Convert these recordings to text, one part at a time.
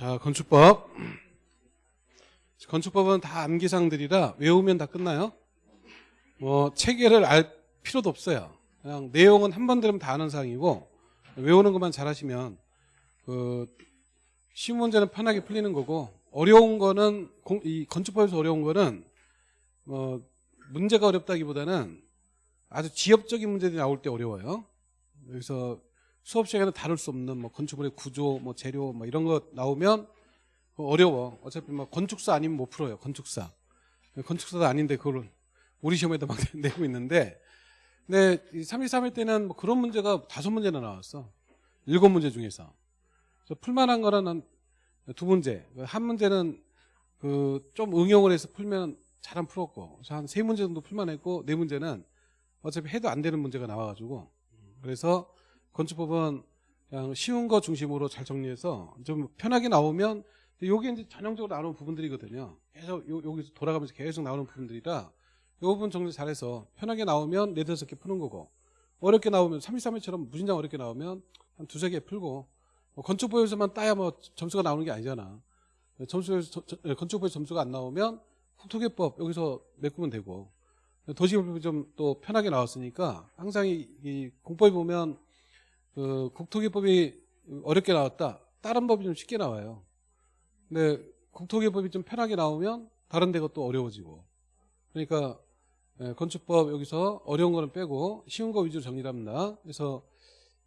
자, 건축법. 건축법은 다 암기사항들이라 외우면 다 끝나요. 뭐 체계를 알 필요도 없어요. 그냥 내용은 한 번 들으면 다 아는 사항이고 외우는 것만 잘하시면 그 쉬운 문제는 편하게 풀리는 거고 어려운 거는 공- 이 건축법에서 어려운 거는 뭐 문제가 어렵다기보다는 아주 지엽적인 문제들이 나올 때 어려워요. 여기서 수업 시간에 다룰 수 없는 뭐 건축물의 구조, 뭐 재료, 뭐 이런 거 나오면 어려워. 어차피 뭐 건축사 아니면 못 풀어요. 건축사. 건축사도 아닌데 그걸 우리 시험에다 막 내고 있는데, 근데 33일 때는 뭐 그런 문제가 다섯 문제나 나왔어. 일곱 문제 중에서. 풀만한 거는 한두 문제. 한 문제는 그 좀 응용을 해서 풀면 잘 안 풀었고, 한 세 문제 정도 풀만했고, 네 문제는 어차피 해도 안 되는 문제가 나와가지고, 그래서 건축법은 그냥 쉬운 거 중심으로 잘 정리해서 좀 편하게 나오면 요게 이제 전형적으로 나오는 부분들이거든요. 계속 요, 여기서 돌아가면서 계속 나오는 부분들이라 이 부분 정리 잘해서 편하게 나오면 네다섯 개 푸는 거고 어렵게 나오면 323회처럼 무진장 어렵게 나오면 한 두세 개 풀고 뭐 건축보에서만 따야 뭐 점수가 나오는 게 아니잖아. 점수에서 저- 저- 건축보에서 점수가 안 나오면 국토개법 여기서 메꾸면 되고 도시개법이 좀 또 편하게 나왔으니까 항상 이, 이 공법에 보면 그 국토개법이 어렵게 나왔다. 다른 법이 좀 쉽게 나와요. 근데 국토개법이 좀 편하게 나오면 다른 데가 또 어려워지고. 그러니까 예, 건축법 여기서 어려운 거는 빼고 쉬운 거 위주로 정리를 합니다. 그래서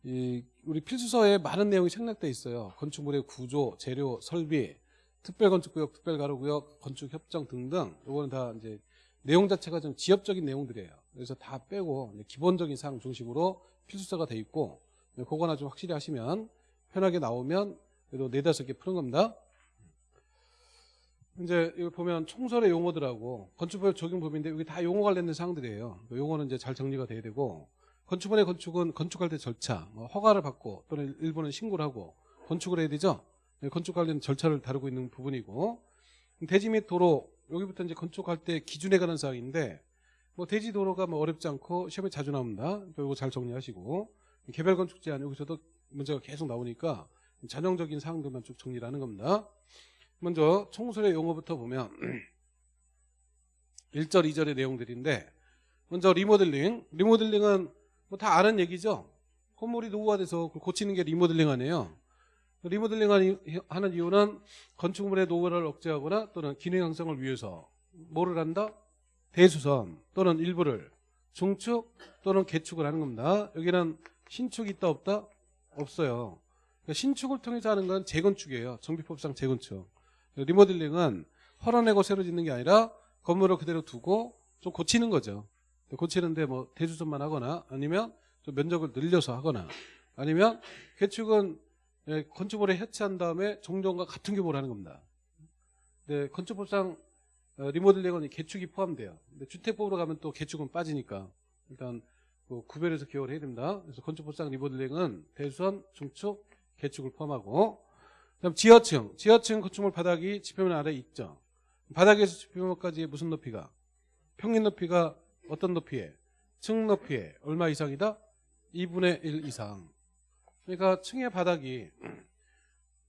이 우리 필수서에 많은 내용이 생략돼 있어요. 건축물의 구조, 재료, 설비, 특별건축구역, 특별가로구역, 건축협정 등등. 요거는 다 이제 내용 자체가 좀 지엽적인 내용들이에요. 그래서 다 빼고 기본적인 사항 중심으로 필수서가 돼 있고 네, 그거나 좀 확실히 하시면 편하게 나오면 그래도 네다섯 개 푸는 겁니다. 이제 이거 보면 총설의 용어들하고 건축법 적용법인데 이게 다 용어 관련된 사항들이에요. 그 용어는 이제 잘 정리가 돼야 되고 건축물의 건축은 건축할 때 절차, 뭐 허가를 받고 또는 일부는 신고를 하고 건축을 해야 되죠. 네, 건축 관련 절차를 다루고 있는 부분이고 대지 및 도로 여기부터 이제 건축할 때 기준에 관한 사항인데 뭐 대지 도로가 뭐 어렵지 않고 시험에 자주 나옵니다. 이거 잘 정리하시고 개별 건축 제한 여기서도 문제가 계속 나오니까 전형적인 사항들만 쭉 정리를 하는 겁니다. 먼저 총설의 용어부터 보면 1절, 2절의 내용들인데 먼저 리모델링. 리모델링은 뭐 다 아는 얘기죠. 건물이 노후화돼서 고치는 게 리모델링 아니에요. 리모델링 하는 이유는 건축물의 노후화를 억제하거나 또는 기능 향상을 위해서 뭐를 한다? 대수선 또는 일부를 중축 또는 개축을 하는 겁니다. 여기는 신축이 있다 없다? 없어요. 그러니까 신축을 통해서 하는 건 재건축이에요. 정비법상 재건축. 리모델링은 헐어내고 새로 짓는 게 아니라 건물을 그대로 두고 좀 고치는 거죠. 고치는데 뭐 대주선만 하거나 아니면 좀 면적을 늘려서 하거나 아니면 개축은 예, 건축물에 해체한 다음에 종전과 같은 규모로 하는 겁니다. 네, 건축법상 어, 리모델링은 이 개축이 포함돼요. 근데 주택법으로 가면 또 개축은 빠지니까 일단 그 구별해서 기억을 해야 됩니다. 그래서 건축법상 리모델링은 대수선, 중축, 개축을 포함하고 그다음 지하층, 지하층 건축물 바닥이 지표면 아래 있죠. 바닥에서 지표면까지 무슨 높이가? 평균 높이가 어떤 높이에? 층 높이에 얼마 이상이다? 2분의 1 이상. 그러니까 층의 바닥이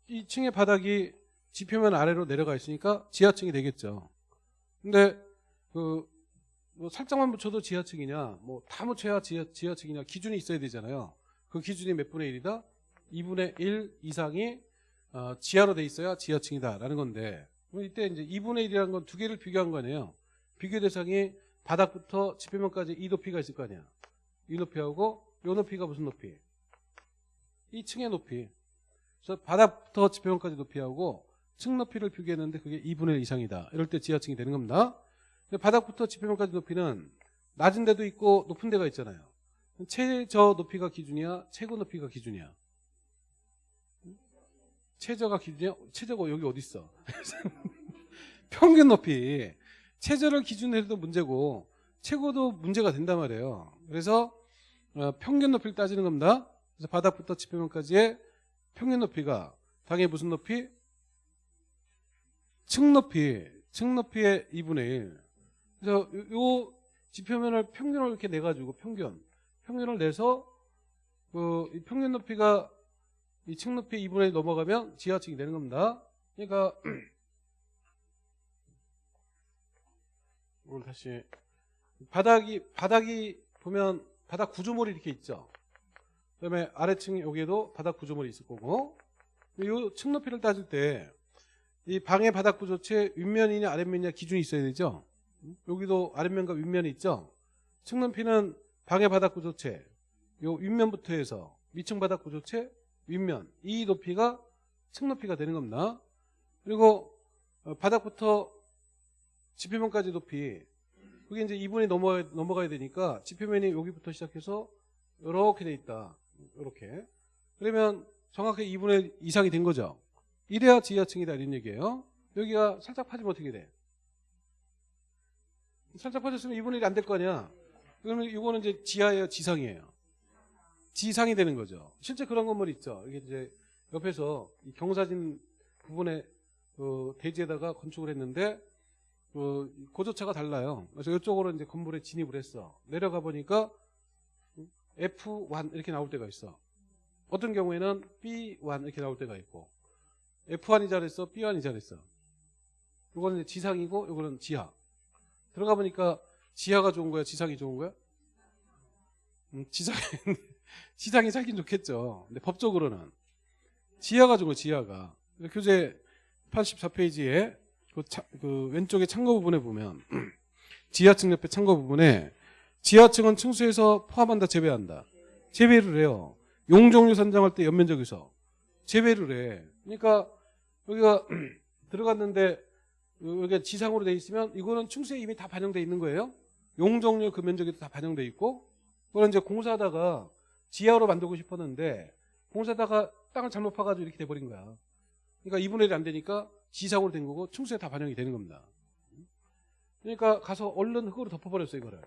이 층의 바닥이 지표면 아래로 내려가 있으니까 지하층이 되겠죠. 근데 그 뭐 살짝만 묻혀도 지하층이냐, 뭐 다 묻혀야 지하, 지하층이냐 기준이 있어야 되잖아요. 그 기준이 몇 분의 1이다? 2분의 1 이상이 어, 지하로 돼 있어야 지하층이다 라는 건데 그럼 이때 이제 2분의 1이라는 건 두 개를 비교한 거네요. 비교 대상이 바닥부터 지표면까지 이 높이가 있을 거 아니야. 이 높이하고 이 높이가 무슨 높이? 이 층의 높이. 그래서 바닥부터 지표면까지 높이하고 층 높이를 비교했는데 그게 2분의 1 이상이다. 이럴 때 지하층이 되는 겁니다. 바닥부터 지표면까지 높이는 낮은 데도 있고 높은 데가 있잖아요. 최저 높이가 기준이야? 최고 높이가 기준이야? 최저가 기준이야? 최저가 여기 어디 있어? 평균 높이. 최저를 기준으로 해도 문제고 최고도 문제가 된단 말이에요. 그래서 어, 평균 높이를 따지는 겁니다. 그래서 바닥부터 지표면까지의 평균 높이가 당연히 무슨 높이? 층 높이. 층 높이의 2분의 1. 그래서 요, 요 지표면을 평균을 이렇게 내가지고 평균. 평균을 내서 그이 평균 높이가 이 층 높이 2분의 1 넘어가면 지하층이 되는 겁니다. 그러니까 이걸 다시 바닥이 바닥이 보면 바닥 구조물이 이렇게 있죠. 그다음에 아래층 여기에도 바닥 구조물이 있을 거고 이 층 높이를 따질 때 이 방의 바닥 구조체 윗면이냐 아랫면이냐 기준이 있어야 되죠. 여기도 아랫면과 윗면이 있죠. 층 높이는 방의 바닥 구조체 요 윗면부터 해서 위층 바닥 구조체 윗면 이 높이가 층 높이가 되는 겁니다. 그리고 어, 바닥부터 지표면까지 높이 그게 이제 2분이 넘어 넘어가야 되니까 지표면이 여기부터 시작해서 이렇게 돼 있다. 이렇게 그러면 정확하게 2분의 이상이 된 거죠. 이래야 지하층이다 이런 얘기예요. 여기가 살짝 파지면 어떻게 돼? 살짝 파졌으면 2분의 1이 안 될 거 아니야. 그러면 이거는 이제 지하예요, 지상이에요. 지상이 되는 거죠. 실제 그런 건물 있죠. 이게 이제 옆에서 이 경사진 부분에 그 대지에다가 건축을 했는데 그 고조차가 달라요. 그래서 이쪽으로 이제 건물에 진입을 했어. 내려가 보니까 F1 이렇게 나올 때가 있어. 어떤 경우에는 B1 이렇게 나올 때가 있고 F1이 잘했어, B1이 잘했어. 이거는 지상이고 이거는 지하. 들어가 보니까 지하가 좋은 거야, 지상이 좋은 거야? 음, 지상 지상이 살긴 좋겠죠. 근데 법적으로는 지하가 좋은 거 지하가. 교재 84페이지에 그, 차- 그 왼쪽에 창고 부분에 보면 지하층 옆에 창고 부분에 지하층은 층수에서 포함한다 제외한다. 제외를 해요. 용적률 산정할 때 연면적에서 제외를 해. 그러니까 여기가 들어갔는데 여기가 지상으로 돼 있으면 이거는 층수에 이미 다 반영돼 있는 거예요. 용적률 그 면적에도 다 반영돼 있고 그걸 이제 공사하다가 지하로 만들고 싶었는데 공사하다가 땅을 잘못 파가지고 이렇게 돼버린 거야. 그러니까 2분의 1이 안 되니까 지상으로 된 거고 층수에 다 반영이 되는 겁니다. 그러니까 가서 얼른 흙으로 덮어버렸어요 이거를.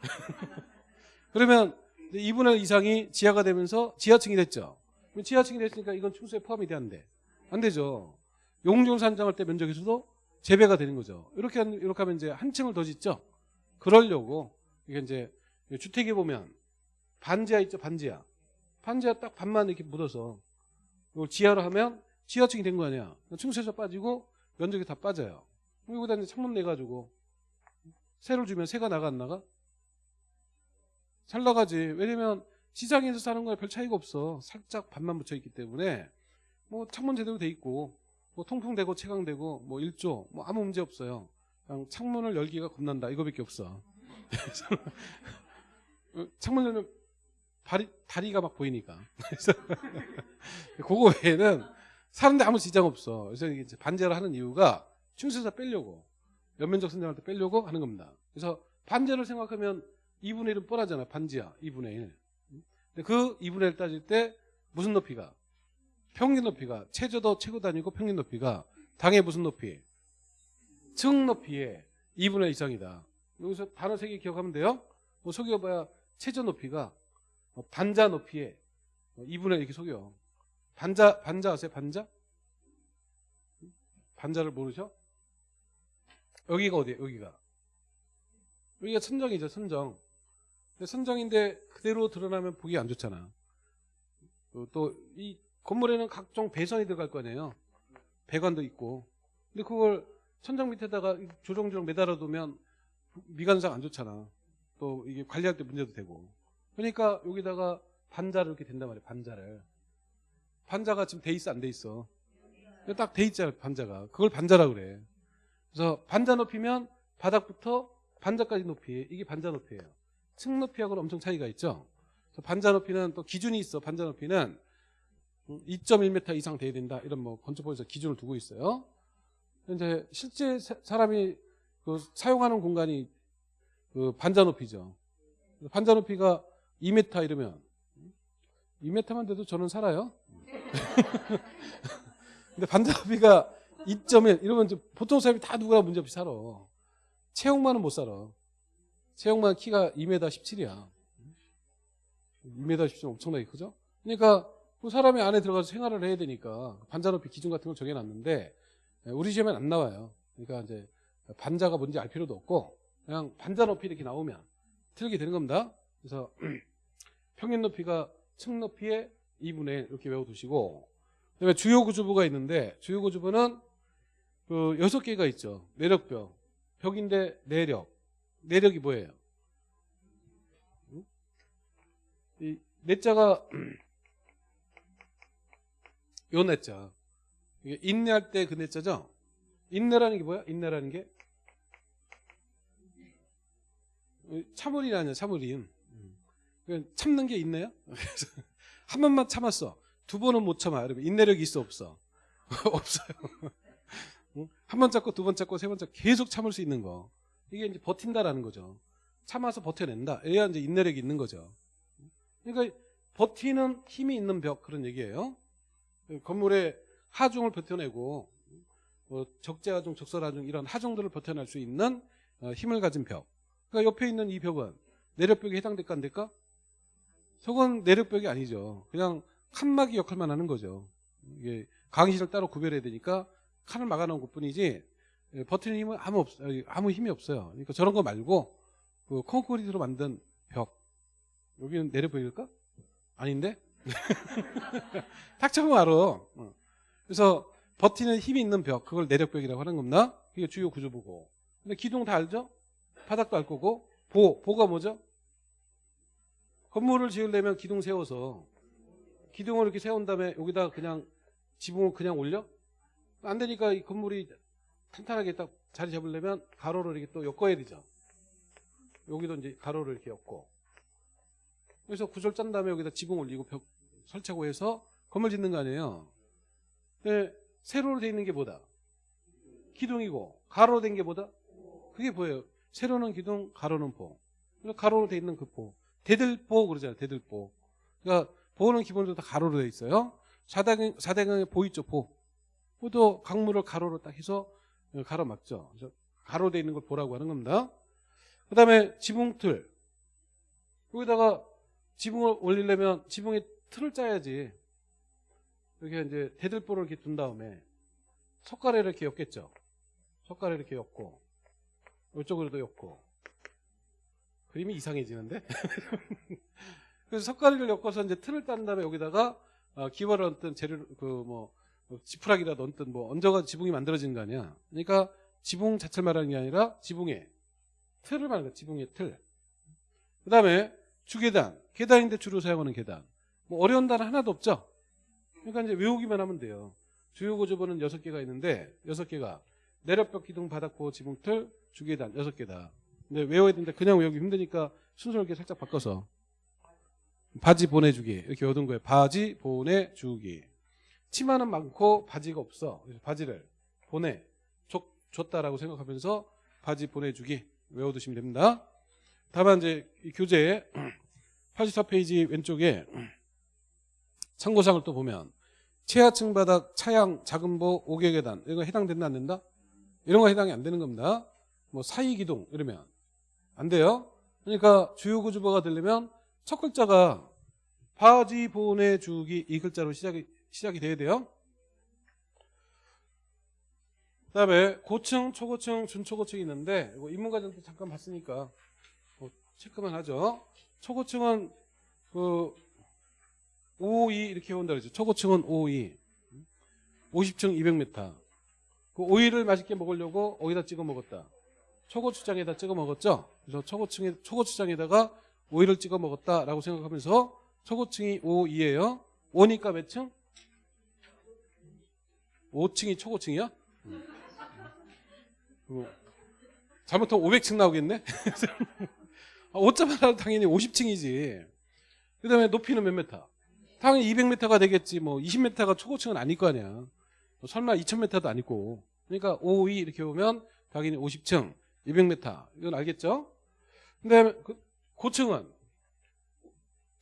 그러면 2분의 1 이상이 지하가 되면서 지하층이 됐죠. 지하층이 됐으니까 이건 층수에 포함이 돼안 되죠. 용종 산정할 때 면적에서도 재배가 되는 거죠. 이렇게 한- 이렇게 하면 이제 한 층을 더 짓죠. 그러려고 이게 이제 주택에 보면 반지하 있죠, 반지하. 반지하 딱 반만 이렇게 묻어서 이걸 지하로 하면 지하층이 된 거 아니야. 층수에서 빠지고 면적이 다 빠져요. 여기다 이제 창문 내가지고 새를 주면 새가 나가 안 나가? 잘 나가지. 왜냐면 지상에서 사는 거에 별 차이가 없어. 살짝 반만 붙여 있기 때문에 뭐 창문 제대로 돼 있고 뭐 통풍되고 채광되고 뭐 일조 뭐 아무 문제 없어요. 그냥 창문을 열기가 겁난다 이거밖에 없어. 어, 창문 열면 다리, 다리가 막 보이니까. 그거 외에는 사는데 아무 지장 없어. 그래서 이제 반제를 하는 이유가 층수에서 빼려고 연면적 선정할 때 빼려고 하는 겁니다. 그래서 반제를 생각하면 2분의 1은 뻔하잖아. 반지하 2분의 1. 근데 그 2분의 1 따질 때 무슨 높이가? 평균 높이가 최저도 최고 아니고 평균 높이가 당의 무슨 높이? 층 높이의 2분의 1 이상이다. 여기서 단어 세 개 기억하면 돼요. 뭐 속여봐야 최저 높이가 어, 반자 높이의 2분의 1 이렇게 속여. 반자 반자 아세요? 반자? 반자를 모르죠? 여기가 어디예요? 여기가 여기가 선정이죠. 선정. 선정인데 그대로 드러나면 보기 안 좋잖아. 또 이 건물에는 각종 배선이 들어갈 거 아니에요. 배관도 있고. 근데 그걸 천장 밑에다가 조정조정 매달아 두면 미관상 안 좋잖아. 또 이게 관리할 때 문제도 되고. 그러니까 여기다가 반자를 이렇게 된단 말이에요. 반자를. 반자가 지금 돼 있어 안 돼 있어? 딱 돼 있잖아 반자가. 그걸 반자라 그래. 그래서 반자 높이면 바닥부터 반자까지 높이 이게 반자 높이예요. 층 높이하고는 엄청 차이가 있죠. 반자 높이는 또 기준이 있어. 반자 높이는 2.1m 이상 돼야 된다. 이런 뭐 건축법에서 기준을 두고 있어요. 이제 실제 사- 사람이 그 사용하는 공간이 그 반자 높이죠. 반자 높이가 2m 이러면 2m만 돼도 저는 살아요. 근데 반자 높이가 2.1 이러면 보통 사람이 다 누구나 문제 없이 살아. 채용만은 못 살아. 채용만 키가 2m 17이야. 2m 17 엄청나게 크죠? 그러니까 그 사람이 안에 들어가서 생활을 해야 되니까 반자 높이 기준 같은 걸 정해놨는데 우리 시험엔 안 나와요. 그러니까 이제 반자가 뭔지 알 필요도 없고 그냥 반자 높이 이렇게 나오면 틀게 되는 겁니다. 그래서 평균 높이가 층 높이의 2분의 1 이렇게 외워두시고 그다음에 주요 구조부가 있는데 주요 구조부는 그 여섯 개가 있죠. 내력벽. 벽인데 내력. 내력이 뭐예요? 응? 이 내자가 요 내자. 이게 인내할 때그 내자죠? 인내라는 게 뭐야? 인내라는 게 참을이 아니야, 참을인. 그냥 참는 게 있네요. 한 번만 참았어. 두 번은 못 참아. 여러분 인내력이 있어 없어? 없어요. 응? 한번 잡고 두번 잡고 세번 잡고 계속 참을 수 있는 거. 이게 이제 버틴다라는 거죠. 참아서 버텨낸다. 얘야 이제 인내력이 있는 거죠. 그러니까 버티는 힘이 있는 벽 그런 얘기예요. 건물의 하중을 버텨내고 뭐 적재하중, 적설하중 이런 하중들을 버텨낼 수 있는 어, 힘을 가진 벽. 그러니까 옆에 있는 이 벽은 내력벽에 해당될까 안 될까? 저건 내력벽이 아니죠. 그냥 칸막이 역할만 하는 거죠. 이게 강의실을 따로 구별해야 되니까 칸을 막아놓은 것뿐이지 예, 버티는 힘은 아무 없 아무 힘이 없어요. 그러니까 저런 거 말고 그 콘크리트로 만든 벽 여기는 내력벽일까? 아닌데? 탁 쳐보면 알아. 어. 그래서 버티는 힘이 있는 벽 그걸 내력벽이라고 하는 겁니다. 그게 주요 구조부고. 근데 기둥 다 알죠? 바닥도 알 거고 보 보가 뭐죠? 건물을 지으려면 기둥 세워서 기둥을 이렇게 세운 다음에 여기다 그냥 지붕을 그냥 올려? 안 되니까 이 건물이 탄탄하게 딱 자리 잡으려면 가로를 이렇게 또 엮어야 되죠. 여기도 이제 가로를 이렇게 엮고. 그래서 구절 짠 다음에 여기다 지붕 올리고 벽 설치하고 해서 건물 짓는 거 아니에요. 근데 세로로 돼 있는 게 뭐다? 기둥이고 가로로 된 게 뭐다? 그게 뭐예요? 세로는 기둥, 가로는 보. 가로로 돼 있는 그 보. 대들보 그러잖아요. 대들보. 그러니까 보는 기본적으로 다 가로로 돼 있어요. 사대강, 사대강에 보 있죠. 보. 보도 강물을 가로로 딱 해서 가로막죠. 그래서 가로로 돼 있는 걸 보라고 하는 겁니다. 그 다음에 지붕틀. 여기다가 지붕을 올리려면 지붕에 틀을 짜야지. 이렇게 이제 대들보를 이렇게 둔 다음에 석가래를 이렇게 엮겠죠. 석가래 이렇게 엮고 이쪽으로도 엮고 그림이 이상해지는데 그래서 석가래를 엮어서 이제 틀을 딴 다음에 여기다가 어, 기와를 얹든 재료 그뭐 지푸라기라도 얹든 뭐 얹어가 지붕이 만들어지는 거 아니야. 그러니까 지붕 자체를 말하는 게 아니라 지붕의 틀을 말하는 거야. 지붕의 틀. 그 다음에 주계단. 계단인데 주로 사용하는 계단. 뭐 어려운 단어 하나도 없죠. 그러니까 이제 외우기만 하면 돼요. 주요 구조부는 여섯 개가 있는데 여섯 개가 내력벽 기둥 바닥보 지붕 틀 주계단 여섯 개다. 근데 외워야 되는데 그냥 외우기 힘드니까 순서를 이렇게 살짝 바꿔서 바지 보내주기 이렇게 얻은 거예요. 바지 보내주기. 치마는 많고 바지가 없어. 그래서 바지를 보내 줬, 줬다라고 생각하면서 바지 보내주기 외워두시면 됩니다. 다만 이제 이 교재 84페이지 왼쪽에 참고사항을 또 보면 최하층 바닥 차양 작은보 5개 계단 이거 해당된다 안 된다? 이런 거 해당이 안 되는 겁니다. 뭐 사이 기둥 이러면 안 돼요. 그러니까 주요 구조부가 되려면 첫 글자가 바지 보내주기 이 글자로 시작이 시작이 돼야 돼요. 그다음에 고층, 초고층, 준초고층이 있는데 이거 인문과정도 잠깐 봤으니까 뭐 체크만 하죠. 초고층은 그 552 이렇게 온다 그러죠. 초고층은 552. 50층 200m. 그 오이를 맛있게 먹으려고 어디다 찍어 먹었다. 초고추장에다 찍어 먹었죠. 그래서 초고층에 초고추장에다가 오이를 찍어 먹었다라고 생각하면서 초고층이 5이에요. 5니까 몇 층? 5층이 초고층이야? 음. 잘못하면 500층 나오겠네? 5점 하나 당연히 50층이지. 그 다음에 높이는 몇 메타? 당연히 200m가 되겠지. 뭐 20m가 초고층은 아닐 거 아니야. 뭐 설마 2000m도 아니고. 그러니까 5, 2 이렇게 보면 당연히 50층, 200m. 이건 알겠죠? 근데 그 고층은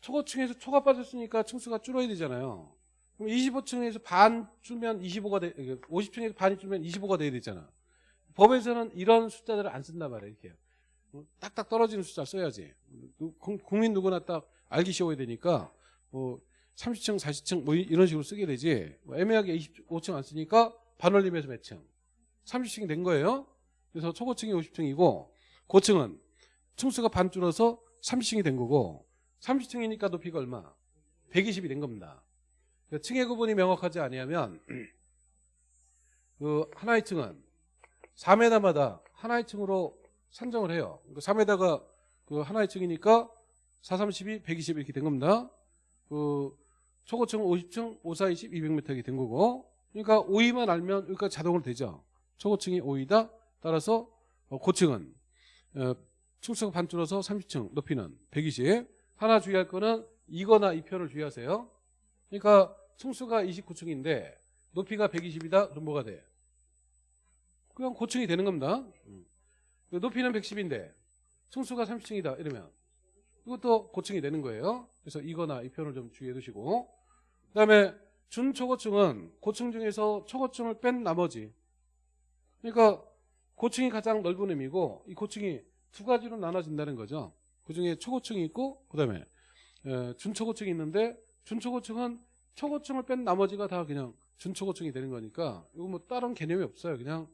초고층에서 초가 빠졌으니까 층수가 줄어야 되잖아요. 그럼 25층에서 반 줄면 25가 돼, 50층에서 반이 줄면 25가 돼야 되잖아. 법에서는 이런 숫자들을 안 쓴단 말이에요. 이렇게. 딱딱 떨어지는 숫자 써야지. 국민 누구나 딱 알기 쉬워야 되니까 뭐 30층, 40층 뭐 이런 식으로 쓰게 되지. 뭐 애매하게 25층 안 쓰니까 반올림에서 몇 층? 30층이 된 거예요. 그래서 초고층이 50층이고 고층은 층수가 반 줄어서 30층이 된 거고 30층이니까 높이가 얼마? 120이 된 겁니다. 그 층의 구분이 명확하지 아니하면 그 하나의 층은 4m마다 하나의 층으로 산정을 해요. 그 4m가 그 하나의 층이니까 4, 32, 120 이렇게 된 겁니다. 그 초고층 50층, 5, 4, 20, 200m 이렇게 된 거고 그러니까 5위만 알면 여기까지 자동으로 되죠. 초고층이 5위다. 따라서 어, 고층은 어, 층수가 반 줄어서 30층, 높이는 120. 하나 주의할 거는 이거나 이 표현을 주의하세요. 그러니까 층수가 29층인데 높이가 120이다. 그럼 뭐가 돼? 그냥 고층이 되는 겁니다. 음. 높이는 110인데 층수가 30층이다. 이러면 이것도 고층이 되는 거예요. 그래서 이거나 이 표현을 좀 주의해 두시고 그 다음에 준초고층은 고층 중에서 초고층을 뺀 나머지 그러니까 고층이 가장 넓은 의미고 이 고층이 두 가지로 나눠진다는 거죠. 그중에 초고층이 있고 그 다음에 준초고층이 있는데 준초고층은 초고층을 뺀 나머지가 다 그냥 준초고층이 되는 거니까 이거 뭐 다른 개념이 없어요. 그냥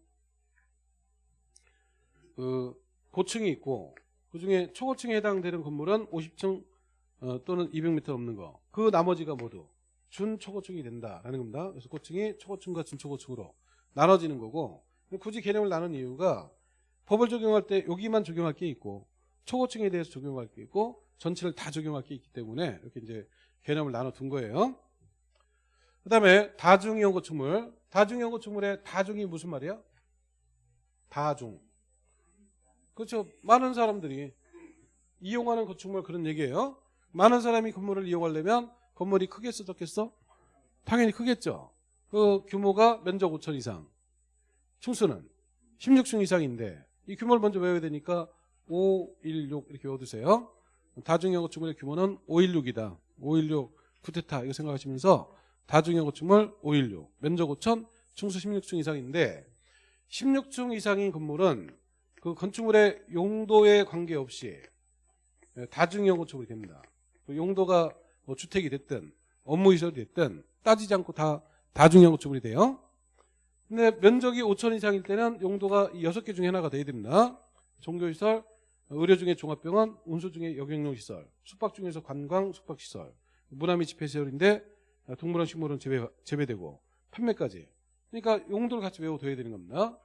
그 고층이 있고 그중에 초고층에 해당되는 건물은 50층 어, 또는 200m 넘는 거. 그 나머지가 모두 준초고층이 된다라는 겁니다. 그래서 고층이 초고층과 준초고층으로 나눠지는 거고 굳이 개념을 나눈 이유가 법을 적용할 때 여기만 적용할 게 있고 초고층에 대해서 적용할 게 있고 전체를 다 적용할 게 있기 때문에 이렇게 이제 개념을 나눠 둔 거예요. 그 다음에 다중이용 건축물. 다중이용 건축물의 다중이 무슨 말이야? 다중. 그렇죠. 많은 사람들이 이용하는 건축물 그런 얘기예요. 많은 사람이 건물을 이용하려면 건물이 크겠어, 적겠어? 당연히 크겠죠. 그 규모가 면적 5천 이상. 층수는 16층 이상인데 이 규모를 먼저 외워야 되니까 516 이렇게 외워두세요. 다중형 건축물의 규모는 516이다. 516 쿠테타 이거 생각하시면서 다중형 건축물 516 면적 5천 층수 16층 이상인데 16층 이상인 건물은 그 건축물의 용도에 관계없이 다중형 건축물이 됩니다. 그 용도가 뭐 주택이 됐든 업무시설이 됐든 따지지 않고 다 다중형 건축물이 돼요. 근데 면적이 5천 이상일 때는 용도가 6개 중에 하나가 돼야 됩니다. 종교시설, 의료 중에 종합병원, 운수 중에 여객용시설, 숙박 중에서 관광, 숙박시설, 문화 및 집회시설인데 동물원, 식물원 재배, 재배되고 판매까지. 그러니까 용도를 같이 외워둬야 되는 겁니다.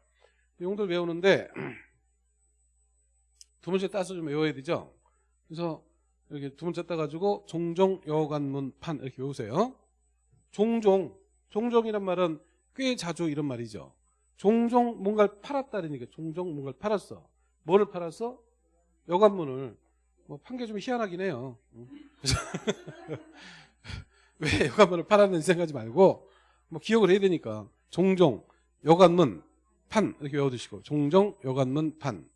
용도를 외우는데 두 번째 따서 좀 외워야 되죠. 그래서 이렇게 두 번째 따가지고 종종 여관문판 이렇게 외우세요. 종종, 종종이란 말은 꽤 자주 이런 말이죠. 종종 뭔가를 팔았다는 얘기가 종종 뭔가를 팔았어. 뭐를 팔았어? 여관문을. 뭐판게좀 희한하긴 해요. 왜 여관문을 팔았는지 생각하지 말고 뭐 기억을 해야 되니까 종종 여관문 판 이렇게 외워두시고 종종 여관문 판.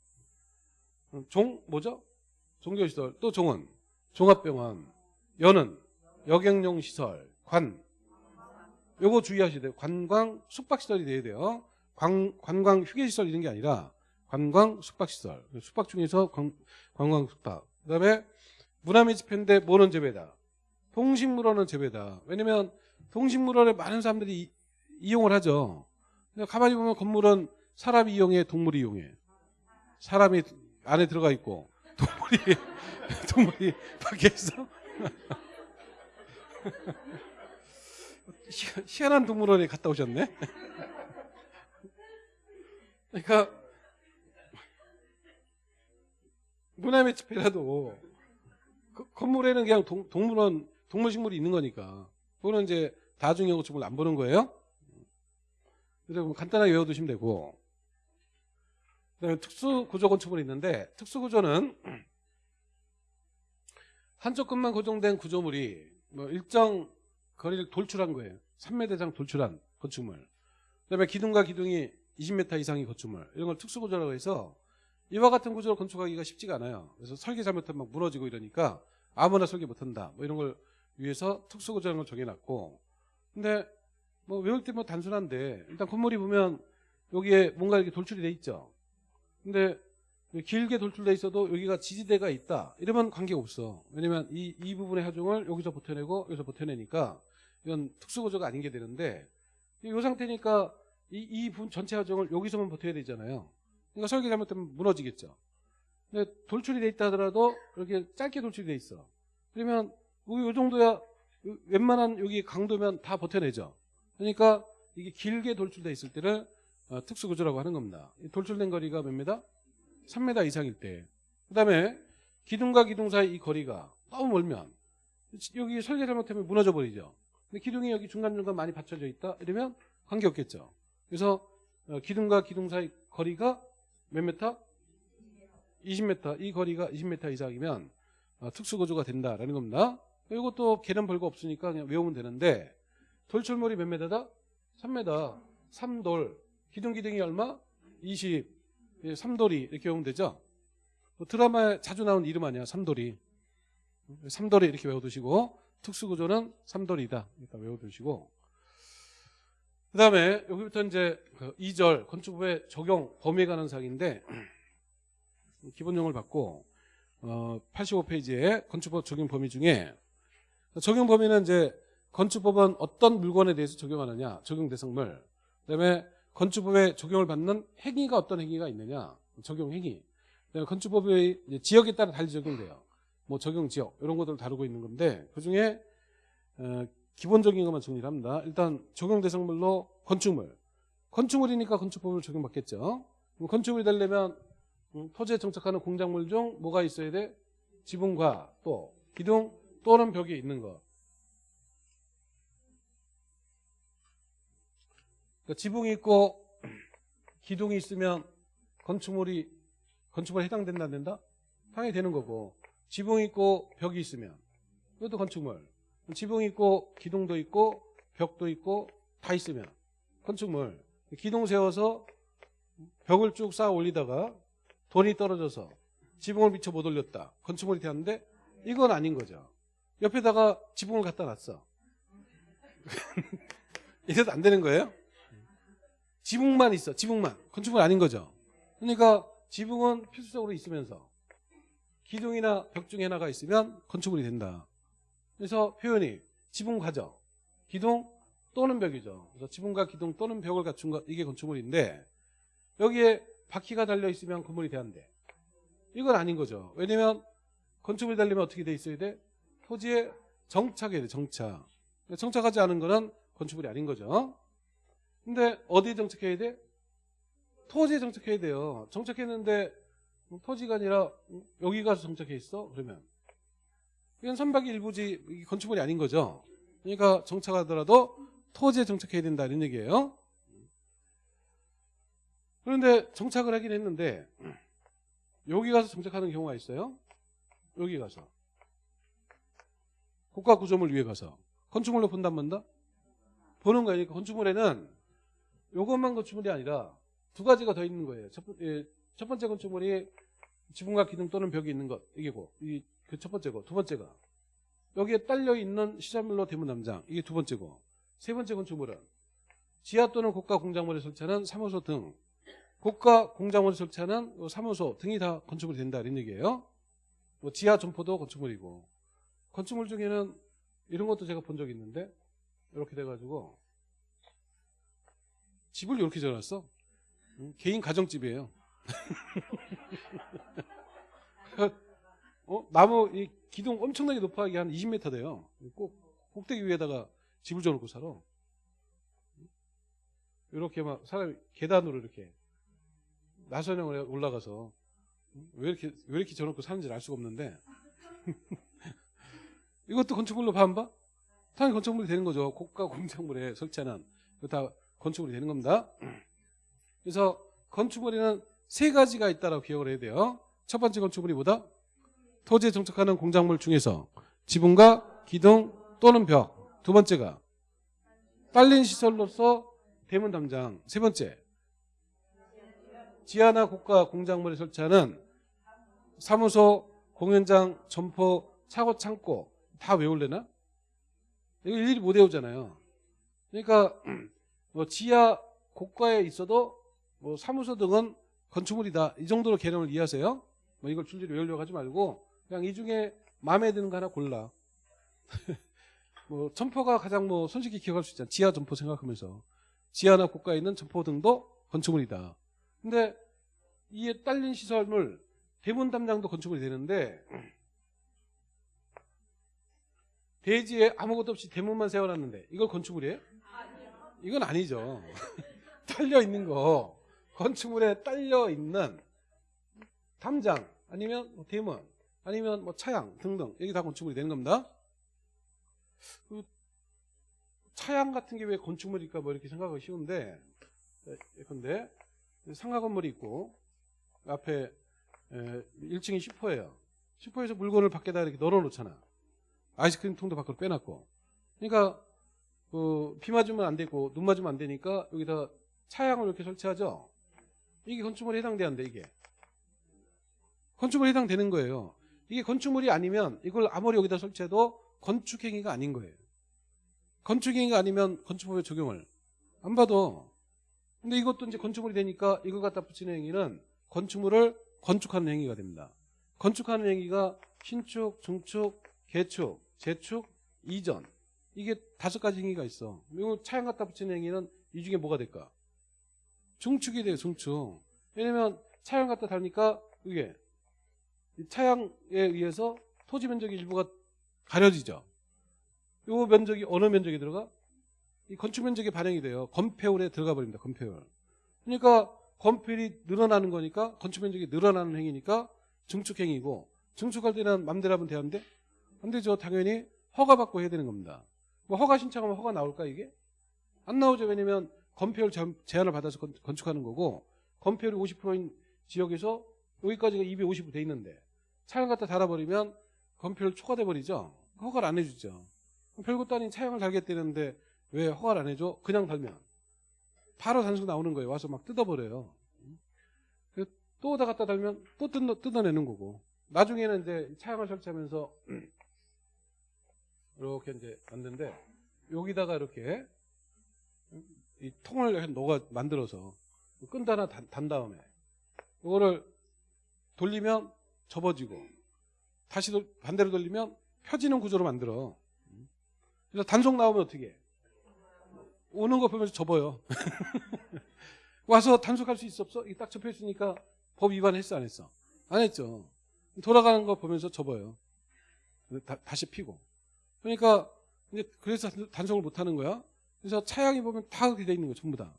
종 뭐죠? 종교시설 또 종은 종합병원 여는 여객용 시설 관 요거 주의하셔야 돼요. 관광 숙박시설이 돼야 돼요. 관, 관광 휴게시설 이런 게 아니라 관광 숙박시설. 숙박 중에서 관, 관광 숙박. 그 다음에 문화미 집회인데 뭐는 재배다? 동식물원은 재배다. 왜냐면 동식물원에 많은 사람들이 이, 이 용을 하죠. 가만히 보면 건물은 사람이 이용해, 동물이 이용해. 사람이 안에 들어가 있고 동물이 동물이 밖에 있어. 희한한 동물원에 갔다 오셨네. 그러니까 문화의 집회라도 그 건물에는 그냥 동, 동물원 동물식물이 있는 거니까 그거는 이제 다중형 건축물 안 보는 거예요. 그래서 간단하게 외워두시면 되고 그다음에 특수구조 건축물이 있는데 특수구조는 한쪽 끝만 고정된 구조물이 뭐 일정 거리를 돌출한 거예요. 3m 이상 돌출한 건축물. 그다음에 기둥과 기둥이 20m 이상의 건축물. 이런 걸 특수구조라고 해서 이와 같은 구조를 건축하기가 쉽지가 않아요. 그래서 설계 잘못하면 막 무너지고 이러니까 아무나 설계 못한다. 뭐 이런 걸 위해서 특수구조라는 걸 정해놨고. 근데 뭐 외울 때 뭐 단순한데 일단 건물이 보면 여기에 뭔가 이렇게 돌출이 돼 있죠. 근데 길게 돌출돼 있어도 여기가 지지대가 있다. 이러면 관계가 없어. 왜냐면 이, 이 부분의 하중을 여기서 버텨내고 여기서 버텨내니까 이건 특수구조가 아닌 게 되는데 이 상태니까 이, 이 전체 하중을 여기서만 버텨야 되잖아요. 그러니까 설계 잘못되면 무너지겠죠. 근데 돌출이 돼 있다 하더라도 이렇게 짧게 돌출이 돼 있어. 그러면 이 정도야 웬만한 여기 강도면 다 버텨내죠. 그러니까 이게 길게 돌출돼 있을 때를 어, 특수구조라고 하는 겁니다. 이 돌출된 거리가 몇 미터? 3m 이상일 때. 그 다음에 기둥과 기둥 사이 이 거리가 너무 멀면 여기 설계 잘못하면 무너져 버리죠. 근데 기둥이 여기 중간중간 많이 받쳐져 있다 이러면 관계없겠죠. 그래서 어, 기둥과 기둥 사이 거리가 몇 미터? 20m. 이 거리가 20m 이상이면 어, 특수구조가 된다라는 겁니다. 이것도 개념 별거 없으니까 그냥 외우면 되는데 돌출물이 몇 미터다? 3m. 3돌. 기둥 기둥이 얼마? 20. 예, 3돌이 이렇게 외우면 되죠. 뭐 드라마에 자주 나온 이름 아니야. 3돌이. 3돌이 이렇게 외워두시고 특수구조는 3돌이다. 일단 외워두시고 그 다음에 여기부터 이제 2절 건축법의 적용 범위에 관한 사항인데 기본용을 받고 어, 85페이지에 건축법 적용 범위 중에 적용 범위는 이제 건축법은 어떤 물건에 대해서 적용하느냐 적용 대상물 그다음에 건축법에 적용을 받는 행위가 어떤 행위가 있느냐. 적용 행위. 건축법의 지역에 따라 달리 적용돼요. 뭐 적용 지역 이런 것들을 다루고 있는 건데 그 중에 어, 기본적인 것만 정리를 합니다. 일단 적용 대상물로 건축물. 건축물이니까 건축법을 적용받겠죠. 건축물이 되려면 음, 토지에 정착하는 공작물 중 뭐가 있어야 돼? 지붕과 또 기둥 또는 벽이 있는 것. 그러니까 지붕이 있고 기둥이 있으면 건축물이 건축물에 해당된다 안 된다? 당연히 되는 거고 지붕이 있고 벽이 있으면 이것도 건축물. 지붕이 있고 기둥도 있고 벽도 있고 다 있으면 건축물. 기둥 세워서 벽을 쭉 쌓아 올리다가 돈이 떨어져서 지붕을 미처 못 올렸다. 건축물이 되었는데 이건 아닌 거죠. 옆에다가 지붕을 갖다 놨어. 이래도 안 되는 거예요? 지붕만 있어. 지붕만. 건축물 아닌 거죠. 그러니까 지붕은 필수적으로 있으면서 기둥이나 벽 중에 하나가 있으면 건축물이 된다. 그래서 표현이 지붕 가져. 기둥 또는 벽이죠. 그래서 지붕과 기둥 또는 벽을 갖춘 것 이게 건축물인데 여기에 바퀴가 달려 있으면 건물이 돼안돼 이건 아닌 거죠. 왜냐면 건축물이 달리면 어떻게 돼 있어야 돼? 토지에 정착해야 돼. 정착. 정착하지 않은 거는 건축물이 아닌 거죠. 근데 어디에 정착해야 돼? 토지에 정착해야 돼요. 정착했는데 토지가 아니라 여기 가서 정착해 있어? 그러면 이건 선박의 일부지 건축물이 아닌 거죠. 그러니까 정착하더라도 토지에 정착해야 된다 이런 얘기예요. 그런데 정착을 하긴 했는데 여기 가서 정착하는 경우가 있어요. 여기 가서 국가 구조물 위에 가서 건축물로 본단 말다 보는 거니까 건축물에는 이것만 건축물이 아니라 두 가지가 더 있는 거예요. 첫, 예, 첫 번째 건축물이 지붕과 기둥 또는 벽이 있는 것 이게고 이 그 첫 번째고 두 번째가 여기에 딸려 있는 시설물로 대문 담장 이게 두 번째고 세 번째 건축물은 지하 또는 고가 공작물에 설치하는 사무소 등 고가 공작물 설치하는 사무소 등이 다 건축물이 된다 이런 얘기예요. 뭐 지하 점포도 건축물이고 건축물 중에는 이런 것도 제가 본 적이 있는데 이렇게 돼가지고 집을 이렇게 지어놨어. 응? 개인 가정집이에요. 어? 나무 이 기둥 엄청나게 높아하게 한 20m 돼요. 꼭 꼭대기 위에다가 집을 지어놓고 살아. 이렇게 막 사람이 계단으로 이렇게 나선형을 올라가서 왜 이렇게 왜 이렇게 저놓고 사는지 알 수가 없는데 이것도 건축물로 봐봐 당연히 건축물이 되는 거죠. 고가 공작물에 설치하는 이거 다 건축물이 되는 겁니다. 그래서 건축물에는 세 가지가 있다라고 기억을 해야 돼요. 첫 번째 건축물이 뭐다? 토지에 정착하는 공작물 중에서 지붕과 기둥 또는 벽. 두 번째가 딸린 시설로서 대문 담장. 세 번째 지하나 고가 공작물에 설치하는 사무소, 공연장, 점포, 차고, 창고 다 외울래나? 이거 일일이 못 외우잖아요. 그러니까 뭐 지하 고가에 있어도 뭐 사무소 등은 건축물이다. 이 정도로 개념을 이해하세요. 뭐 이걸 줄줄이 외우려고 하지 말고 그냥 이 중에 마음에 드는 거 하나 골라. 뭐 점포가 가장 뭐 손쉽게 기억할 수 있잖아. 지하 점포 생각하면서 지하나 고가에 있는 점포 등도 건축물이다. 근데 이에 딸린 시설물 대문 담장도 건축물이 되는데 대지에 아무것도 없이 대문만 세워놨는데 이걸 건축물이에요? 이건 아니죠. 딸려 있는 거 건축물에 딸려 있는 담장 아니면 뭐 대문 아니면 뭐 차양 등등 여기 다 건축물이 되는 겁니다. 그 차양 같은 게 왜 건축물일까 뭐 이렇게 생각하기 쉬운데 근데 상가 건물이 있고 앞에 1층이 슈퍼예요. 슈퍼에서 물건을 밖에다 이렇게 널어 놓잖아. 아이스크림 통도 밖으로 빼놨고. 그러니까 그, 비 맞으면 안 되고 눈 맞으면 안 되니까 여기다 차양을 이렇게 설치하죠. 이게 건축물에 해당되는데 이게 건축물에 해당되는 거예요. 이게 건축물이 아니면 이걸 아무리 여기다 설치해도 건축행위가 아닌 거예요. 건축행위가 아니면 건축법의 적용을 안 봐도 근데 이것도 이제 건축물이 되니까 이걸 갖다 붙이는 행위는 건축물을 건축하는 행위가 됩니다. 건축하는 행위가 신축, 중축, 개축, 재축, 이전 이게 다섯 가지 행위가 있어. 이거 차양 갖다 붙이는 행위는 이 중에 뭐가 될까? 중축이 돼요, 중축. 왜냐면 차양 갖다 달니까 이게 이 차양에 의해서 토지 면적의 일부가 가려지죠. 요 면적이 어느 면적에 들어가? 이 건축 면적에 반영이 돼요. 건폐율에 들어가 버립니다. 건폐율. 그러니까 건폐율이 늘어나는 거니까 건축 면적이 늘어나는 행위니까 증축 행위고 증축할 때는 맘대로 하면 되는데 안 되죠. 당연히 허가 받고 해야 되는 겁니다. 뭐 허가 신청하면 허가 나올까 이게? 안 나오죠. 왜냐면 건폐율 제한을 받아서 건- 건축하는 거고 건폐율이 50%인 지역에서 여기까지가 250으로 돼 있는데 차양 갖다 달아버리면 건폐율 초과돼 버리죠. 허가를 안 해주죠. 별것도 아닌 차양을 달겠다는데 왜 허가를 안 해줘? 그냥 달면 바로 단속 나오는 거예요. 와서 막 뜯어버려요. 그래서 또 오다 갖다 달면 또 뜯어, 뜯어내는 거고 나중에는 이제 차양을 설치하면서 이렇게 이제 만드는데 여기다가 이렇게 이 통을 이렇게 녹아 만들어서 끈 하나 단, 단 다음에 이거를 돌리면 접어지고 다시 돌- 반대로 돌리면 펴지는 구조로 만들어. 그래서 단속 나오면 어떻게? 해? 오는 거 보면서 접어요. 와서 단속할 수 있어 없어? 이 딱 접혀 있으니까 법 위반했어 안 했어? 안 했죠. 돌아가는 거 보면서 접어요. 다, 다시 피고. 그러니까 이제 그래서 단속을 못 하는 거야. 그래서 차양이 보면 다 그렇게 돼 있는 거 전부 다.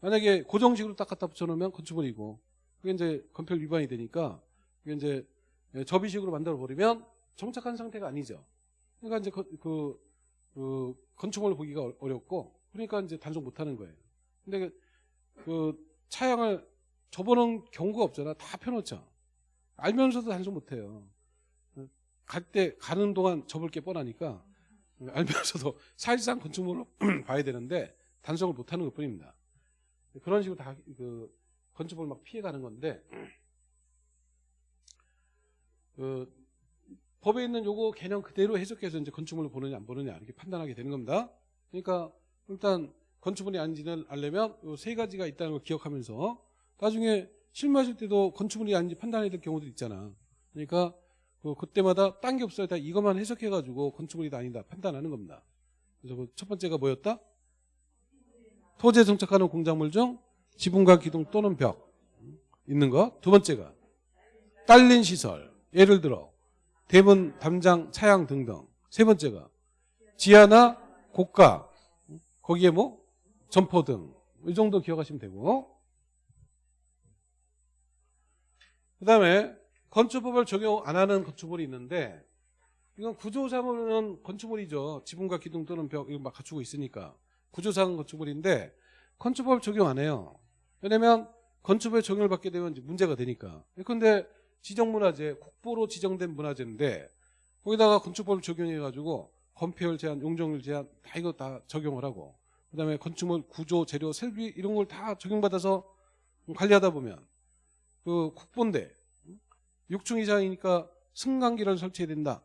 만약에 고정식으로 딱 갖다 붙여놓으면 건축물이고 그게 이제 건폐율 위반이 되니까 그게 이제 접이식으로 만들어 버리면 정착한 상태가 아니죠. 그러니까 이제 그, 그, 그 건축물을 보기가 어- 어렵고 그러니까 이제 단속 못 하는 거예요. 근데 그, 그 차양을 접어놓은 경우가 없잖아. 다 펴놓죠. 알면서도 단속 못 해요. 갈 때 가는 동안 접을 게 뻔하니까 알면서도 사실상 건축물로 봐야 되는데 단속을 못 하는 것 뿐입니다. 그런 식으로 다 그 건축물을 막 피해가는 건데 그 법에 있는 요거 개념 그대로 해석해서 이제 건축물을 보느냐 안 보느냐 이렇게 판단하게 되는 겁니다. 그러니까 일단 건축물이 아닌지를 알려면 요 세 가지가 있다는 걸 기억하면서 나중에 실무하실 때도 건축물이 아닌지 판단해야 될 경우도 있잖아. 그러니까 그 그때마다 딴 게 없어요. 다 이것만 해석해가지고 건축물이다 아니다 판단하는 겁니다. 그래서 그 첫 번째가 뭐였다? 토지에 정착하는 공작물 중 지붕과 기둥 또는 벽 있는 거. 두 번째가 딸린 시설. 예를 들어 대문, 담장, 차양 등등. 세 번째가 지하나 고가 거기에 뭐 점포 등 이 정도 기억하시면 되고 그 다음에 건축법을 적용 안 하는 건축물이 있는데 이건 구조상으로는 건축물이죠. 지붕과 기둥 또는 벽 이거 막 갖추고 있으니까 구조상 건축물인데 건축법을 적용 안 해요. 왜냐면 건축법에 적용을 받게 되면 문제가 되니까. 근데 지정문화재 국보로 지정된 문화재인데 거기다가 건축법을 적용해가지고 건폐율 제한, 용적률 제한 다 이거 다 적용을 하고 그다음에 건축물 구조, 재료, 설비 이런 걸 다 적용받아서 관리하다 보면 그 국보인데 6층 이상이니까 승강기를 설치해야 된다.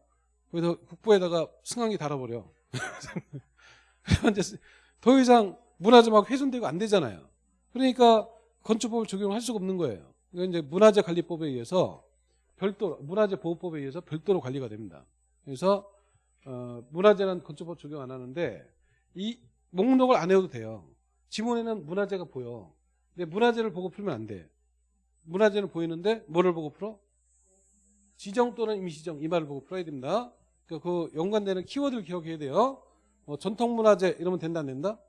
그래서 국보에다가 승강기 달아버려. 더 이상 문화재 막 훼손되고 안 되잖아요. 그러니까 건축법을 적용할 수가 없는 거예요. 이건 이제 문화재 관리법에 의해서 별도로 문화재 보호법에 의해서 별도로 관리가 됩니다. 그래서 어, 문화재는 건축법 적용 안 하는데 이 목록을 안 해도 돼요. 지문에는 문화재가 보여. 근데 문화재를 보고 풀면 안 돼. 문화재는 보이는데 뭐를 보고 풀어? 지정 또는 임시정 이 말을 보고 풀어야 됩니다. 그, 그 연관되는 키워드를 기억해야 돼요. 뭐 전통문화재 이러면 된다 안 된다?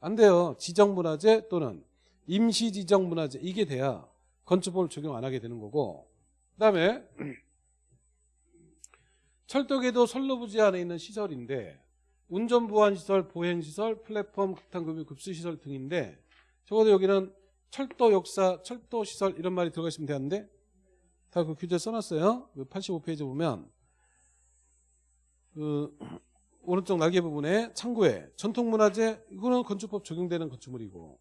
안 돼요. 지정문화재 또는 임시지정문화재 이게 돼야 건축법을 적용 안 하게 되는 거고 그 다음에 철도계도 선로부지 안에 있는 시설인데 운전보안시설, 보행시설, 플랫폼, 급탕급유, 급수시설 등인데 적어도 여기는 철도 역사, 철도 시설 이런 말이 들어가 있으면 되는데 다 그 규제 써놨어요. 85페이지 보면 그 오른쪽 날개 부분에 창고에 전통문화재 이거는 건축법 적용되는 건축물이고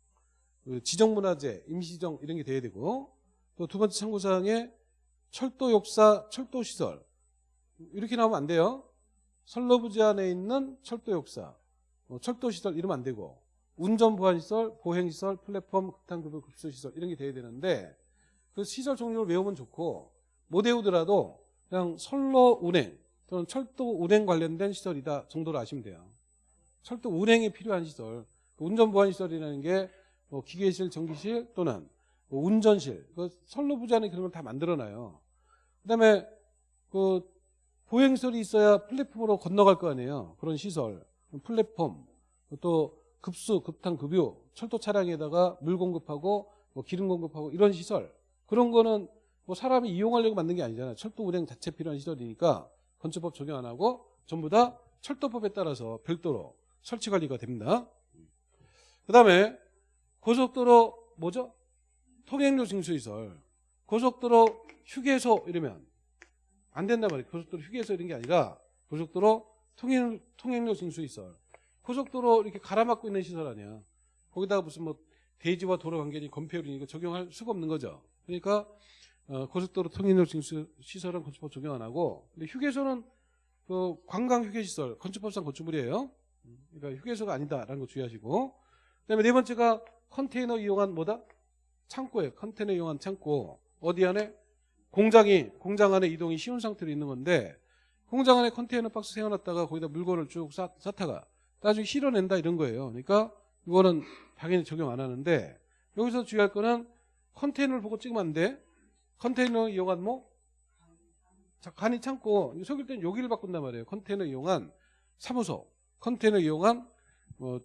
그 지정문화재, 임시지정 이런 게 돼야 되고 또 두 번째 참고사항에 철도 역사, 철도 시설 이렇게 나오면 안 돼요. 선로부지 안에 있는 철도 역사, 어, 철도 시설 이러면 안 되고 운전 보안 시설, 보행 시설, 플랫폼, 급탕급유 급수 시설 이런 게 돼야 되는데 그 시설 종류를 외우면 좋고 못 외우더라도 그냥 선로 운행 또는 철도 운행 관련된 시설이다 정도로 아시면 돼요. 철도 운행에 필요한 시설, 그 운전 보안 시설이라는 게 뭐 기계실, 전기실 또는 뭐 운전실, 그 선로부지 안에 그런 걸 다 만들어놔요. 그다음에 그 보행설이 있어야 플랫폼으로 건너갈 거 아니에요. 그런 시설, 플랫폼, 또 급수, 급탕, 급유, 철도 차량에다가 물 공급하고 뭐 기름 공급하고 이런 시설 그런 거는 뭐 사람이 이용하려고 만든 게 아니잖아요. 철도 운행 자체 필요한 시설이니까 건축법 적용 안 하고 전부 다 철도법에 따라서 별도로 설치 관리가 됩니다. 그 다음에 고속도로 뭐죠? 통행료 징수시설, 고속도로 휴게소 이러면 안 된단 말이에요. 고속도로 휴게소 이런 게 아니라 고속도로 통행, 통행료 징수시설. 고속도로 이렇게 갈아막고 있는 시설 아니야. 거기다가 무슨 뭐 대지와 도로 관계니 건폐율이 이거 적용할 수가 없는 거죠. 그러니까 어, 고속도로 징수 시설은 건축법 적용 안 하고 근데 휴게소는 그 관광 휴게시설 건축법상 건축물이에요. 그러니까 휴게소가 아니다라는 거 주의하시고 그다음에 네 번째가 컨테이너 이용한 뭐다? 창고에 컨테이너 이용한 창고 어디 안에 공장이 공장 안에 이동이 쉬운 상태로 있는 건데 공장 안에 컨테이너 박스 세워놨다가 거기다 물건을 쭉 쌓, 쌓다가 나중에 실어낸다 이런 거예요. 그러니까 이거는 당연히 적용 안 하는데 여기서 주의할 거는 컨테이너를 보고 찍으면 안 돼. 컨테이너 이용한 뭐? 자, 간이 창고 속일 때는 여기를 바꾼단 말이에요. 컨테이너 이용한 사무소, 컨테이너 이용한 뭐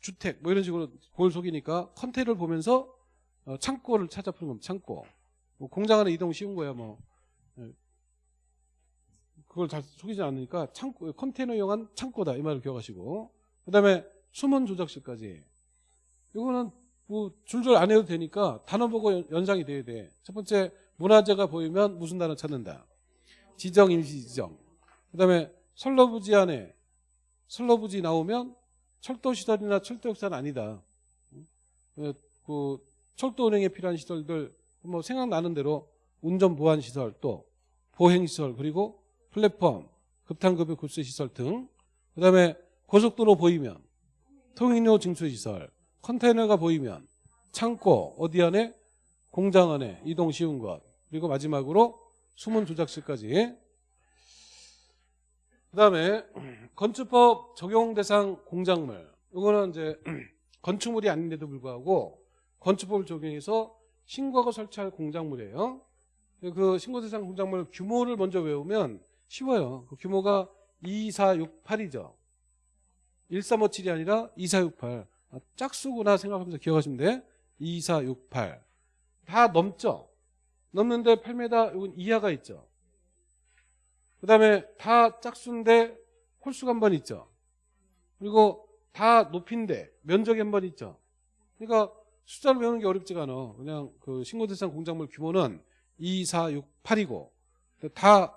주택 뭐 이런 식으로 그걸 속이니까 컨테이너를 보면서 어, 창고를 찾아 푸는 겁니다. 창고. 뭐 공장 안에 이동 쉬운 거야 뭐. 예. 그걸 잘 속이지 않으니까 창고 컨테이너 이용한 창고다 이 말을 기억하시고 그 다음에 수문 조작실까지 이거는 뭐 줄줄 안 해도 되니까 단어 보고 연- 연상이 돼야 돼. 첫 번째 문화재가 보이면 무슨 단어 찾는다. 지정 임시 지정. 그 다음에 선로부지 안에 선로부지 나오면 철도 시설이나 철도 역사는 아니다. 어, 그 철도 운행에 필요한 시설들 뭐 생각나는 대로 운전 보안 시설 또 보행 시설 그리고 플랫폼 급탕급유 급수 시설 등 그 다음에 고속도로 보이면 통행료 징수 시설 컨테이너가 보이면 창고 어디 안에 공장 안에 이동 쉬운 것 그리고 마지막으로 수문 조작실까지 그 다음에 건축법 적용 대상 공작물 이거는 이제 건축물이 아닌데도 불구하고 건축법을 적용해서 신고하고 설치할 공작물이에요. 그 신고 대상 공작물 규모를 먼저 외우면 쉬워요. 그 규모가 2468이죠. 1357이 아니라 2468. 아, 짝수구나 생각하면서 기억하시면 돼. 2468. 다 넘죠? 넘는데 8m 이건 이하가 있죠. 그 다음에 다 짝수인데 홀수가 한 번 있죠. 그리고 다 높인데 면적이 한 번 있죠. 그러니까 숫자를 외우는 게 어렵지가 않아. 그냥 그 신고대상 공작물 규모는 2, 4, 6, 8이고 다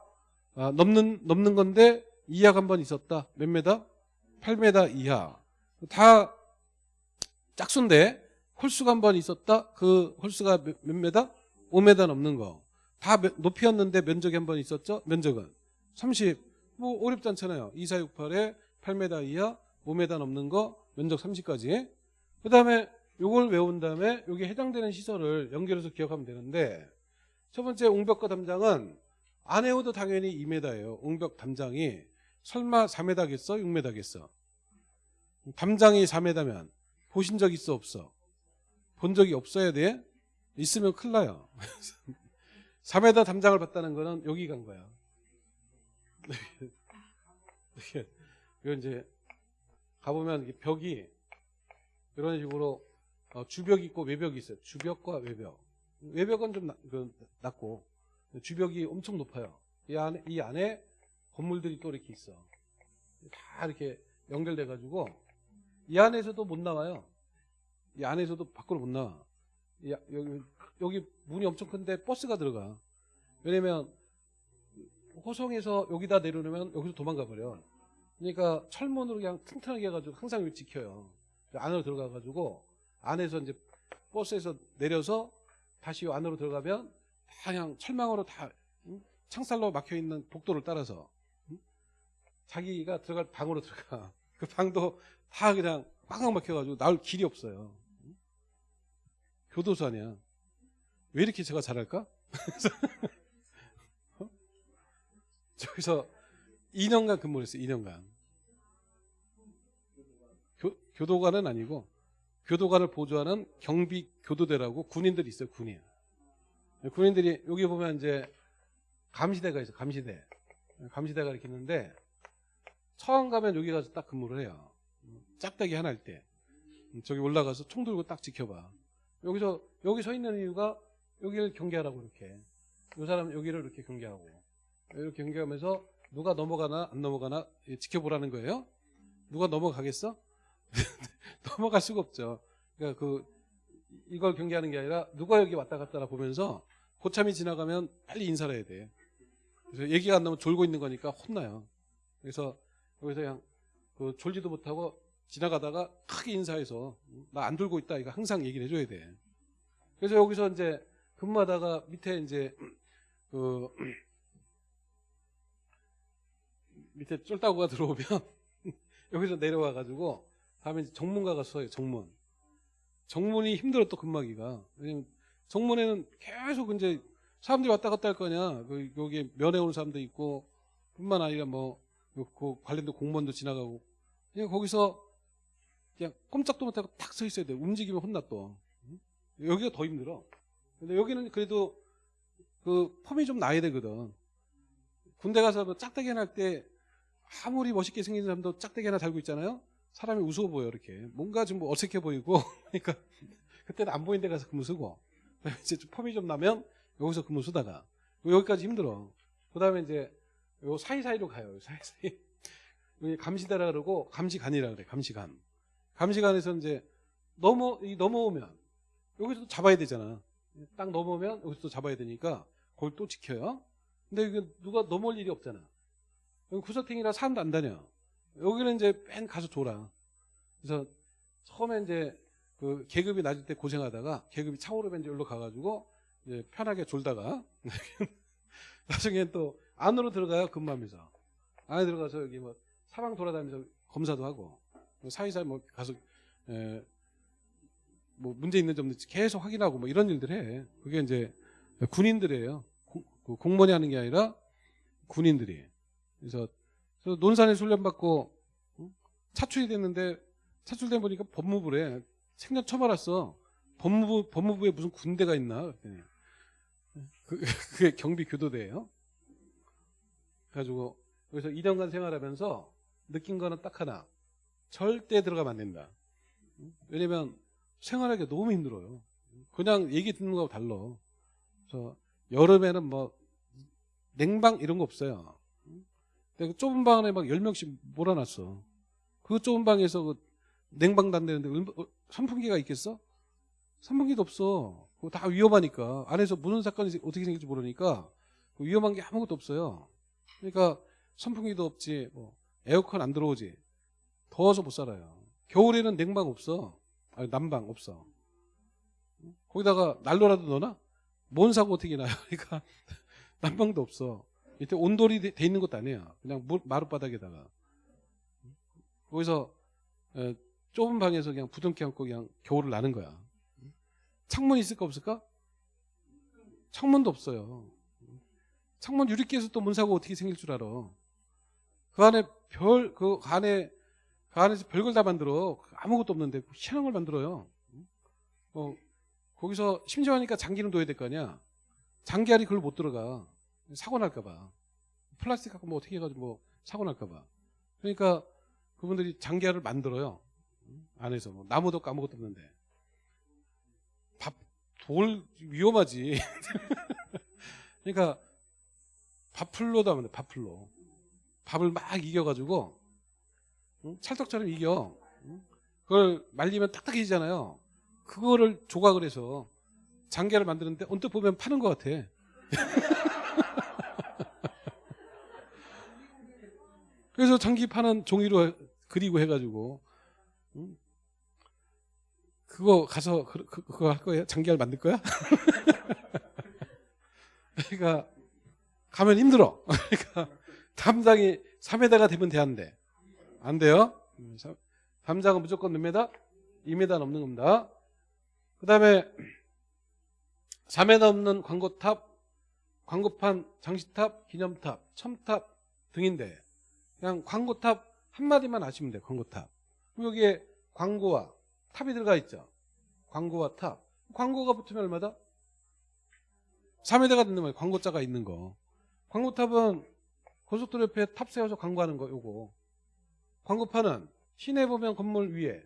아, 넘는 넘는 건데 이하가 한 번 있었다. 몇 메다? 8m 이하. 다 짝수인데 홀수가 한 번 있었다. 그 홀수가 몇, 몇 메다? 5m 넘는 거. 다 몇- 높이였는데 면적이 한 번 있었죠. 면적은 30. 뭐 어렵지 않잖아요. 2468에 8m 이하, 5m 넘는 거, 면적 30까지. 그 다음에 요걸 외운 다음에 여기 해당되는 시설을 연결해서 기억하면 되는데 첫 번째 웅벽과 담장은 안 외워도 당연히 2m예요. 웅벽 담장이 설마 4m겠어? 6m겠어? 담장이 4m면 보신 적 있어 없어? 본 적이 없어야 돼? 있으면 큰일 나요. 4m 담장을 봤다는 거는 여기 간 거야. 이거 이제 가보면 벽이 이런 식으로 어, 주벽이 있고 외벽이 있어요. 주벽과 외벽. 외벽은 좀 낮, 그, 낮고 주벽이 엄청 높아요. 이 안에 이 안에 건물들이 또 이렇게 있어. 다 이렇게 연결돼 가지고 이 안에서도 못 나와요. 이 안에서도 밖으로 못 나와. 이 아- 여기, 여기 문이 엄청 큰데 버스가 들어가. 왜냐면 호성에서 여기다 내려놓으면 여기서 도망가 버려. 그러니까 철문으로 그냥 튼튼하게 해가지고 항상 여기 지켜요. 안으로 들어가 가지고 안에서 이제 버스에서 내려서 다시 안으로 들어가면 다 그냥 철망으로 다 응? 창살로 막혀 있는 복도를 따라서 응? 자기가 들어갈 방으로 들어가. 그 방도 다 그냥 꽉꽉 막혀가지고 나올 길이 없어요. 응? 교도소 아니야. 왜 이렇게 제가 잘할까? 어? 저기서 2년간 근무를 했어요. 2년간. 교, 교도관은 아니고 교도관을 보조하는 경비 교도대라고 군인들이 있어요. 군인. 군인들이 여기 보면 이제 감시대가 있어요. 감시대. 감시대가 이렇게 있는데 처음 가면 여기 가서 딱 근무를 해요. 짝대기 하나 할 때. 저기 올라가서 총 들고 딱 지켜봐. 여기서 여기 서 있는 이유가 여기를 경계하라고 이렇게. 이 사람 여기를 이렇게 경계하고 이렇게 경계하면서 누가 넘어가나 안 넘어가나 지켜보라는 거예요. 누가 넘어가겠어? 넘어갈 수가 없죠. 그러니까 그 이걸 경계하는 게 아니라 누가 여기 왔다 갔다 보면서 고참이 지나가면 빨리 인사를 해야 돼. 그래서 얘기가 안 나면 졸고 있는 거니까 혼나요. 그래서 여기서 그냥 그 졸지도 못하고 지나가다가 크게 인사해서 나안 졸고 있다 이거 항상 얘기를 해줘야 돼. 그래서 여기서 이제 근무하다가 밑에 이제 그 밑에 쫄따구가 들어오면 여기서 내려와 가지고 다음에 이제 정문가가 서요 정문. 정문이 힘들어 또 근무하기가. 왜냐면 정문에는 계속 이제 사람들이 왔다 갔다 할 거냐 그 여기 면회 오는 사람도 있고 뿐만 아니라 뭐그 관련된 공무원도 지나가고. 그냥 거기서 그냥 꼼짝도 못하고 딱서 있어야 돼 움직이면 혼나 또 응? 여기가 더 힘들어 근데 여기는 그래도 그 폼이 좀 나야 되거든 군대 가서 뭐 짝대기 하나 할 때 아무리 멋있게 생긴 사람도 짝대기 하나 달고 있잖아요. 사람이 우스워 보여 이렇게. 뭔가 좀 어색해 보이고 그러니까 그때는 안 보이는 데 가서 근무 쓰고 이제 좀 폼이 좀 나면 여기서 근무 쓰다가 여기까지 힘들어. 그 다음에 이제 요 사이사이로 가요. 사이사이. 감시대라 그러고 감시관이라 그래. 감시관. 감시관에서 이제 넘어 이 넘어오면 여기서 잡아야 되잖아. 딱 넘어오면 여기서 또 잡아야 되니까 그걸 또 지켜요. 근데 이게 누가 넘어올 일이 없잖아. 여기 구석탱이라 사람도 안 다녀. 여기는 이제 맨 가서 졸아. 그래서 처음에 이제 그 계급이 낮을 때 고생하다가 계급이 차오르면 이제 여기로 가가지고 이제 편하게 졸다가 나중에 또 안으로 들어가요 근무하면서 안에 들어가서 여기 뭐 사방 돌아다니면서 검사도 하고 뭐 사이사이 뭐 가서 에, 뭐 문제 있는 점도 계속 확인하고 뭐 이런 일들 해. 그게 이제 군인들이에요. 공- 그 공무원이 하는 게 아니라 군인들이. 그래서, 그래서 논산에 훈련받고 응? 차출이 됐는데 차출돼 보니까 법무부래. 생전 처음 알았어. 법무부 법무부에 무슨 군대가 있나 그, 그게 경비 교도대예요. 그래가지고 여기서 2년간 생활하면서 느낀 거는 딱 하나. 절대 들어가면 안 된다. 응? 왜냐면 생활하기 너무 힘들어요. 그냥 얘기 듣는 거하고 달라. 그래서 여름에는 뭐 냉방 이런 거 없어요. 근데 그 좁은 방 안에 막 10명씩 몰아놨어. 그 좁은 방에서 그 냉방도 안 되는데 얼마- 어, 선풍기가 있겠어? 선풍기도 없어. 그거 다 위험하니까. 안에서 무슨 사건이 어떻게 생길지 모르니까 그 위험한 게 아무것도 없어요. 그러니까 선풍기도 없지, 뭐 에어컨 안 들어오지. 더워서 못 살아요. 겨울에는 냉방 없어. 아니, 난방 없어. 거기다가 난로라도 넣나? 뭔 사고 어떻게 나요? 그러니까 난방도 없어. 밑에 온돌이 돼, 돼 있는 것도 아니야. 그냥 물, 마룻바닥에다가. 거기서 에, 좁은 방에서 그냥 부둥켜 안고 그냥 겨울을 나는 거야. 창문 있을까 없을까? 창문도 없어요. 창문 유리끼에서 또 문 사고 어떻게 생길 줄 알아? 그 안에 별, 그 안에, 그 안에서 별걸 다 만들어. 아무것도 없는데 희한한 걸 만들어요. 어, 거기서 심지어 하니까 장기는 둬야 될 거 아니야. 장기알이 그걸 못 들어가. 사고 날까봐. 플라스틱 갖고 뭐 어떻게 해가지고 뭐 사고 날까봐. 그러니까 그분들이 장기화를 만들어요. 안에서 뭐 나무도 아무것도 없는데 밥 돌 위험하지. 그러니까 밥풀로도 하면 돼. 밥풀로 밥을 막 이겨가지고 응? 찰떡처럼 이겨. 응? 그걸 말리면 딱딱해지잖아요. 그거를 조각을 해서 장기를 만드는데 언뜻 보면 파는 것 같아. 그래서 장기 파는 종이로 해- 그리고 해가지고 응? 그거 가서 그, 그, 그 거 할 거예요? 장기를 만들 거야? 그러니까 가면 힘들어. 그러니까 담장이 3m가 되면 되는데 안 돼요. 음, 삼- 담장은 무조건 몇 m? 2m 넘는 겁니다. 그 다음에 4m 넘는 광고탑, 광고판, 장식탑, 기념탑, 첨탑 등인데 그냥 광고탑 한마디만 아시면 돼요. 광고탑. 그럼 여기에 광고와 탑이 들어가 있죠. 광고와 탑. 광고가 붙으면 얼마다? 3m가 듣는 거예요. 광고자가 있는 거. 광고탑은 고속도로 옆에 탑 세워서 광고하는 거 요거. 광고판은 시내 보면 건물 위에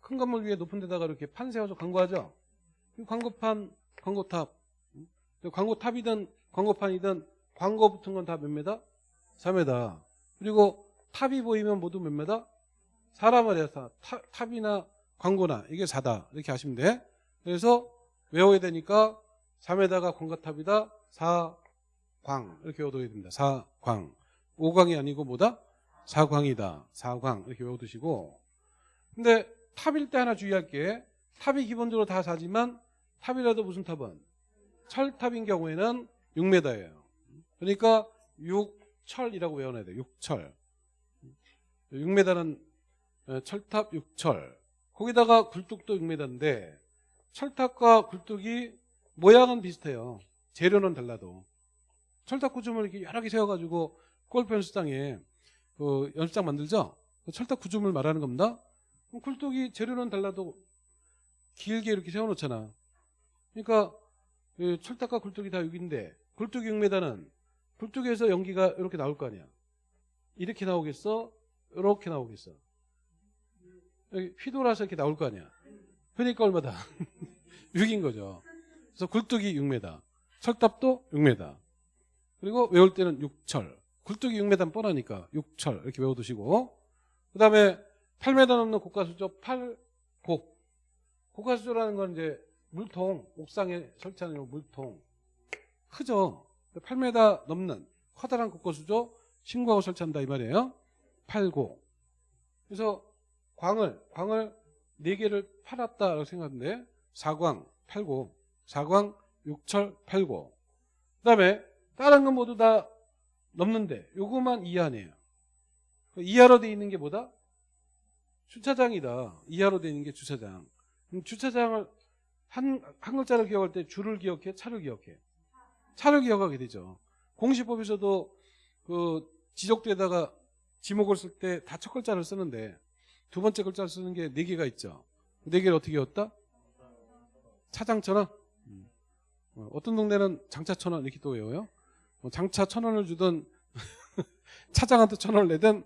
큰 건물 위에 높은 데다가 이렇게 판 세워서 광고하죠. 그 광고판, 광고탑. 음? 광고탑이든 광고판이든 광고 붙은 건 다 몇 메다? 4m. 그리고 탑이 보이면 모두 몇 메다? 사람을 해서 탑, 탑이나 광고나 이게 4다. 이렇게 하시면 돼. 그래서 외워야 되니까 3에다가 광고탑이다. 4광. 이렇게 외워둬야 됩니다. 4광. 5광이 아니고 뭐다? 4광이다. 4광. 이렇게 외워두시고. 근데 탑일 때 하나 주의할 게 탑이 기본적으로 다 4지만 탑이라도 무슨 탑은? 철탑인 경우에는 6m예요. 그러니까 6철이라고 외워놔야 돼요. 6철. 6m는 철탑 6철. 거기다가 굴뚝도 6m인데 철탑과 굴뚝이 모양은 비슷해요. 재료는 달라도. 철탑 구조물 이렇게 여러 개 세워가지고 골프 연습장에 그 연습장 만들죠? 그 철탑 구조물 말하는 겁니다. 그럼 굴뚝이 재료는 달라도 길게 이렇게 세워놓잖아. 그러니까 이 철탑과 굴뚝이 다 6인데 굴뚝이 6m는 굴뚝에서 연기가 이렇게 나올 거 아니야. 이렇게 나오겠어? 이렇게 나오겠어? 여기 휘돌아서 이렇게 나올 거 아니야. 그러니까 얼마다? 6인 거죠. 그래서 굴뚝이 6m, 철탑도 6m. 그리고 외울 때는 6철. 굴뚝이 6m는 뻔하니까 6철 이렇게 외워두시고 그 다음에 8m 넘는 고가수조 8곡. 고가수조라는 건 이제 물통, 옥상에 설치하는 요 물통. 크죠? 8m 넘는 커다란 고가수조 신고하고 설치한다 이 말이에요. 8고. 그래서 광을, 광을 4개를 팔았다라고 생각하는데 4광, 8고, 4광, 6철, 8고. 그 다음에 다른 건 모두 다 넘는데 요거만 이하네요. 이하로 돼 있는 게 뭐다? 주차장이다. 이하로 돼 있는 게 주차장. 주차장을 한, 한 글자를 기억할 때 주를 기억해, 차를 기억해. 차를 기억하게 되죠. 공시법에서도 그 지적대에다가 지목을 쓸 때 다 첫 글자를 쓰는데 두 번째 글자를 쓰는 게 네 개가 있죠. 네 개를 어떻게 외웠다? 차장천원? 음. 어, 어떤 동네는 장차천원 이렇게 또 외워요. 뭐 장차 천 원을 주든 차장한테 천 원을 내든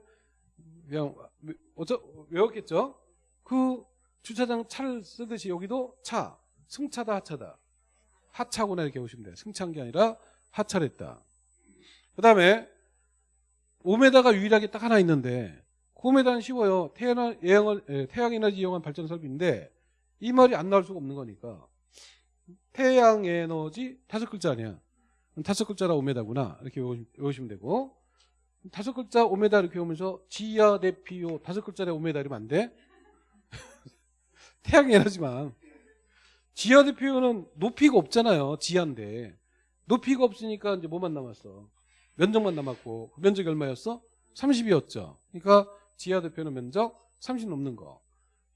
그냥 어쩌 외웠겠죠. 그 주차장 차를 쓰듯이 여기도 차, 승차다 하차다. 하차구나 이렇게 보시면 돼요. 승차한 게 아니라 하차를 했다. 그 다음에 5m가 유일하게 딱 하나 있는데 9m는 쉬워요. 태양, 예영을, 예, 태양에너지 이용한 발전 설비인데 이 말이 안 나올 수가 없는 거니까 태양 에너지 다섯 글자 아니야. 다섯 글자라 5m구나 이렇게 외우시- 외우시면 되고 다섯 글자 5m 이렇게 오면서 지하 대피오 다섯 글자에 5m 이러면 안 돼? 태양에너지만 지하 대피오는 높이가 없잖아요. 지하인데 높이가 없으니까 이제 뭐만 남았어? 면적만 남았고 그 면적이 얼마였어? 30이었죠. 그러니까 지하 대표는 면적 30 넘는 거.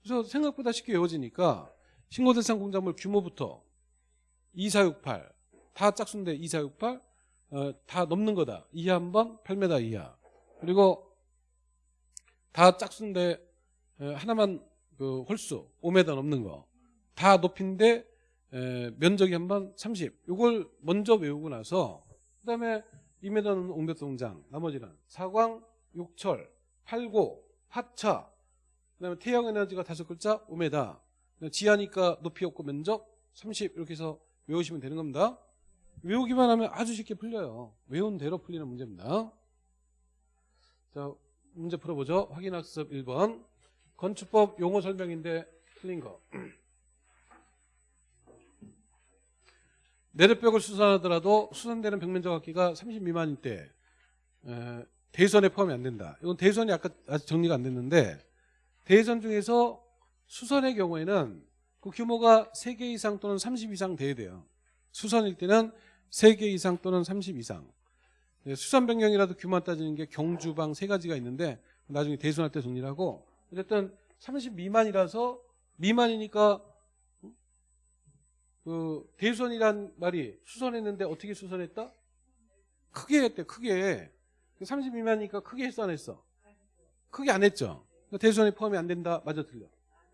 그래서 생각보다 쉽게 외워지니까 신고 대상 공작물 규모부터 2468 다 짝수인데 2468 어, 다 넘는 거다. 이하 한번 8m 이하. 그리고 다 짝수인데 에, 하나만 그 홀수 5m 넘는 거. 다 높인데 에, 면적이 한번 30. 이걸 먼저 외우고 나서 그다음에 2m는 옹벽동장, 나머지는 사광, 육철, 팔고, 하차. 그다음에 태양 에너지가 다섯 글자 5m. 지하니까 높이 없고 면적 30 이렇게 해서 외우시면 되는 겁니다. 외우기만 하면 아주 쉽게 풀려요. 외운 대로 풀리는 문제입니다. 자, 문제 풀어보죠. 확인학습 1번. 건축법 용어 설명인데 틀린 거. 내력벽을 수선하더라도 수선되는 벽면적 합계가 30 미만일 때 에, 대선에 포함이 안 된다. 이건 대선이 아까 아직 정리가 안 됐는데 대선 중에서 수선의 경우에는 그 규모가 3개 이상 또는 30 이상 돼야 돼요. 수선일 때는 3개 이상 또는 30 이상. 네, 수선 변경이라도 규모 따지는 게 경주방 세 가지가 있는데 나중에 대선할 때 정리를 하고 어쨌든 30 미만이라서 미만이니까 그 대선이란 말이 수선했는데 어떻게 수선했다? 크게 했대 크게. 30 미만이니까 크게 했어 안 했어? 크게 안 했죠. 대선에 포함이 안 된다. 맞아 틀려.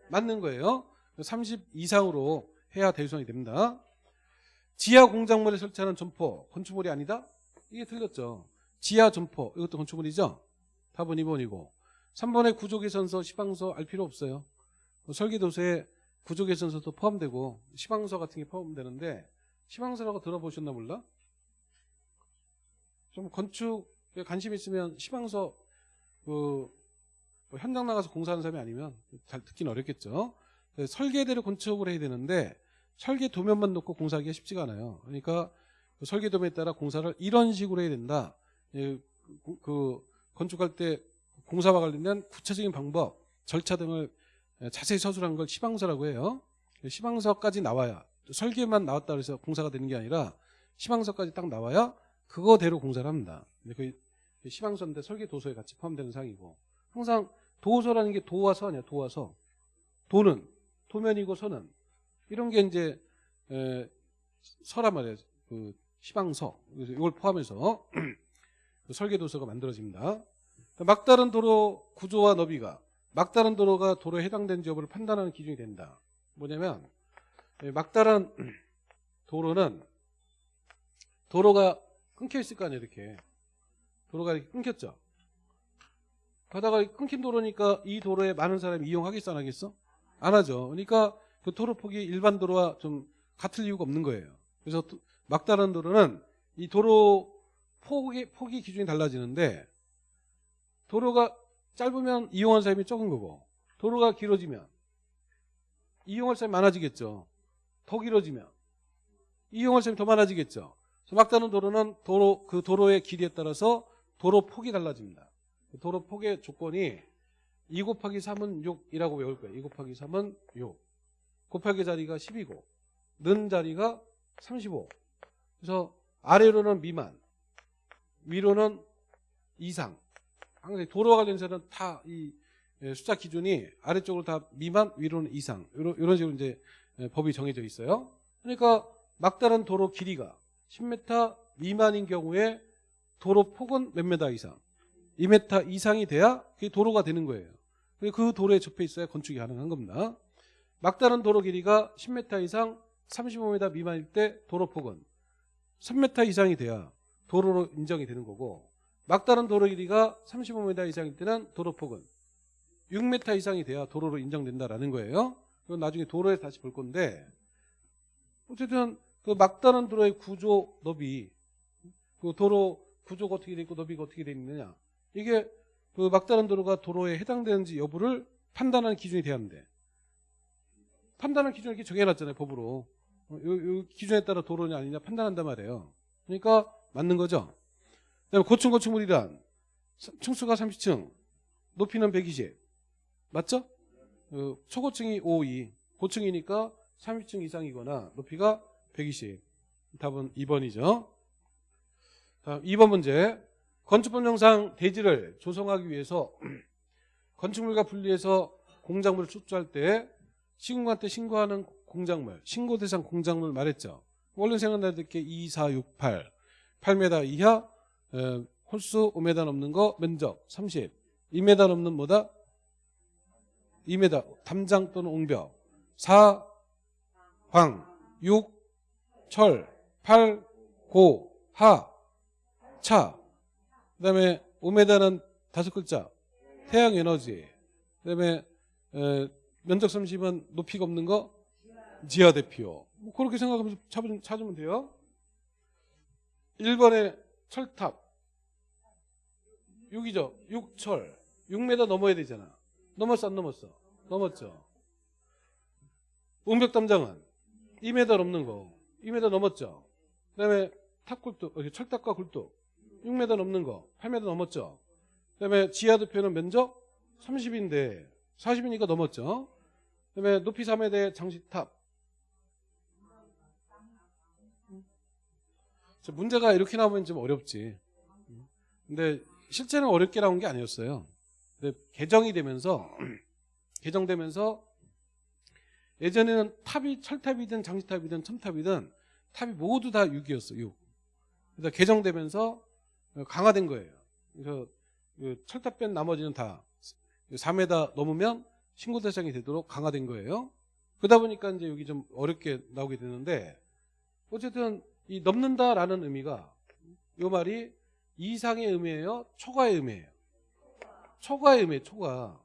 맞는 거예요. 30 이상으로 해야 대선이 됩니다 지하 공작물에 설치하는 점포 건축물이 아니다? 이게 틀렸죠 지하 점포 이것도 건축물이죠 답은 2번이고 3번의 구조개선서 시방서 알 필요 없어요 설계도서에 구조개선서도 포함되고 시방서 같은 게 포함되는데 시방서라고 들어보셨나 몰라? 좀 건축에 관심 있으면 시방서 그 뭐 현장 나가서 공사하는 사람이 아니면 잘 듣기는 어렵겠죠. 설계대로 건축을 해야 되는데 설계 도면만 놓고 공사하기가 쉽지가 않아요. 그러니까 그 설계 도면에 따라 공사를 이런 식으로 해야 된다. 예, 그, 그 건축할 때 공사와 관련된 구체적인 방법, 절차 등을 자세히 서술한 걸 시방서라고 해요. 시방서까지 나와야 설계만 나왔다 그래서 공사가 되는 게 아니라 시방서까지 딱 나와야 그거대로 공사를 합니다. 그 시방서인데 설계 도서에 같이 포함되는 사항이고 항상 도서라는 게 도와 서냐 도와 서 도는 도면이고 서는 이런 게 이제 에, 서란 말이에요. 그 시방서. 이걸 포함해서 그 설계도서가 만들어집니다. 막다른 도로 구조와 너비가 막다른 도로가 도로에 해당되는지 여부를 판단하는 기준이 된다. 뭐냐면 막다른 도로는 도로가 끊겨 있을 거 아니에요 이렇게. 도로가 이렇게 끊겼죠. 가다가 끊긴 도로니까 이 도로에 많은 사람이 이용하겠어 안 하겠어? 안 하죠. 그러니까 그 도로 폭이 일반 도로와 좀 같을 이유가 없는 거예요. 그래서 막다른 도로는 이 도로 폭이, 폭이 기준이 달라지는데 도로가 짧으면 이용한 사람이 적은 거고 도로가 길어지면 이용할 사람이 많아지겠죠. 더 길어지면 이용할 사람이 더 많아지겠죠. 막다른 도로는 도로 그 도로의 길이에 따라서 도로 폭이 달라집니다. 도로 폭의 조건이 2 곱하기 3은 6이라고 외울 거예요. 2 곱하기 3은 6. 곱하기 자리가 10이고 는 자리가 35. 그래서 아래로는 미만, 위로는 이상. 항상 도로와 관련해서는 다 이 숫자 기준이 아래쪽으로 다 미만, 위로는 이상. 이런, 식으로 이제 법이 정해져 있어요. 그러니까 막다른 도로 길이가 10m 미만인 경우에 도로 폭은 몇 메다 이상? 2m 이상이 돼야 그게 도로가 되는 거예요. 그 도로에 접해 있어야 건축이 가능한 겁니다. 막다른 도로 길이가 10m 이상 35m 미만일 때 도로폭은 3m 이상이 돼야 도로로 인정이 되는 거고 막다른 도로 길이가 35m 이상일 때는 도로폭은 6m 이상이 돼야 도로로 인정된다라는 거예요. 그건 나중에 도로에 다시 볼 건데 어쨌든 그 막다른 도로의 구조 너비 그 도로 구조가 어떻게 돼 있고 너비가 어떻게 돼 있느냐 이게 그 막다른 도로가 도로에 해당되는지 여부를 판단하는 기준이 돼야 하는데 판단하는 기준을 이렇게 정해놨잖아요 법으로. 요, 요 기준에 따라 도로냐 아니냐 판단한단 말이에요. 그러니까 맞는 거죠? 그다음에 고층 건축물이란 층수가 30층 높이는 120 맞죠? 어, 초고층이 5, 2 고층이니까 30층 이상이거나 높이가 120 답은 2번이죠. 다음 2번 문제. 건축법령상 대지를 조성하기 위해서 건축물과 분리해서 공작물을 출조할 때 시군관한테 신고하는 공작물, 신고 대상 공작물 말했죠. 원래 생각나는 게 2, 4, 6, 8, 8m 이하, 에, 홀수 5m 넘는 거 면적 30, 2m 넘는 뭐다? 2m 담장 또는 옹벽 4, 황, 6, 철, 8, 고, 하, 차 그 다음에 5m는 다섯 글자. 태양 에너지. 그 다음에 에, 면적 30은 높이가 없는 거 지하 대표. 뭐 그렇게 생각하면서 찾으면, 돼요. 1번에 철탑. 6이죠. 6철. 6m 넘어야 되잖아. 넘었어 안 넘었어? 넘었죠. 웅벽 담장은 2m 넘는 거. 2m 넘었죠. 그다음에 탑굴뚝, 어, 철탑과 굴뚝 6m 넘는 거. 8m 넘었죠. 그다음에 지하 대표는 면적 30인데 40이니까 넘었죠. 그다음에 높이 3m의 장식탑. 저 문제가 이렇게 나오면 좀 어렵지. 근데 실제는 어렵게 나온 게 아니었어요. 근데 개정이 되면서 개정되면서 예전에는 탑이 철탑이든 장식탑이든 첨탑이든 탑이 모두 다 6이었어. 6. 그래서 개정되면서 강화된 거예요. 그래서 그 철탑 뺀 나머지는 다 4m 넘으면 신고 대상이 되도록 강화된 거예요. 그러다 보니까 이제 여기 좀 어렵게 나오게 되는데 어쨌든 이 넘는다라는 의미가 이 말이 이상의 의미예요, 초과의 의미예요. 초과의 의미예요, 초과.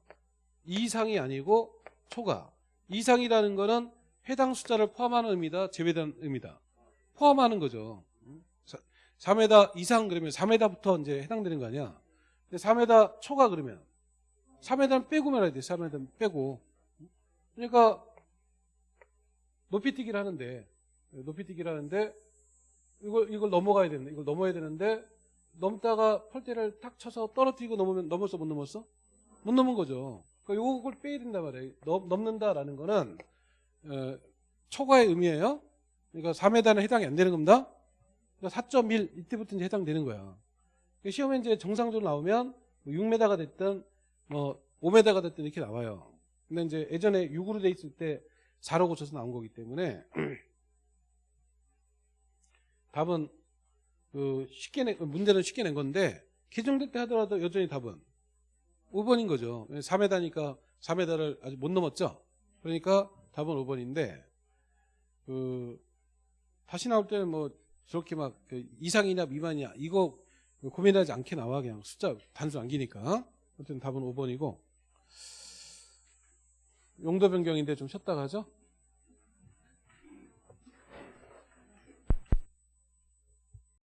이상이 아니고 초과. 이상이라는 거는 해당 숫자를 포함하는 의미다, 제외된 의미다. 포함하는 거죠. 4m 이상 그러면 4m부터 이제 해당되는 거 아니야. 근데 4m 초과 그러면 3m는 빼고 말해야 돼. 3m는 빼고. 그러니까 높이뛰기를 하는데 높이뛰기를 하는데 이걸 이걸 넘어가야 되는데 이걸 넘어야 되는데 넘다가 펄대를 탁 쳐서 떨어뜨리고 넘으면 넘었어 못 넘었어? 못 넘은 거죠. 그러니까 요걸 빼야 된단 말이에요. 넘, 넘는다라는 거는 어, 초과의 의미예요. 그러니까 4m는 해당이 안 되는 겁니다. 그러니까 4.1 이때부터 이제 해당되는 거야. 그러니까 시험에 이제 정상적으로 나오면 6m가 됐든 뭐 5m가 됐든 이렇게 나와요. 근데 이제 예전에 6으로 돼 있을 때 4로 고쳐서 나온 거기 때문에 답은 그 쉽게 내, 문제는 쉽게 낸 건데 개정될 때 하더라도 여전히 답은 5번인 거죠. 4m니까 4m를 아직 못 넘었죠. 그러니까 답은 5번인데 그 다시 나올 때는 뭐 저렇게 막그 이상이냐 미만이냐 이거 고민하지 않게 나와 그냥 숫자 단수 안기니까 어쨌든 답은 5번이고 용도 변경인데 좀 쉬었다 가죠.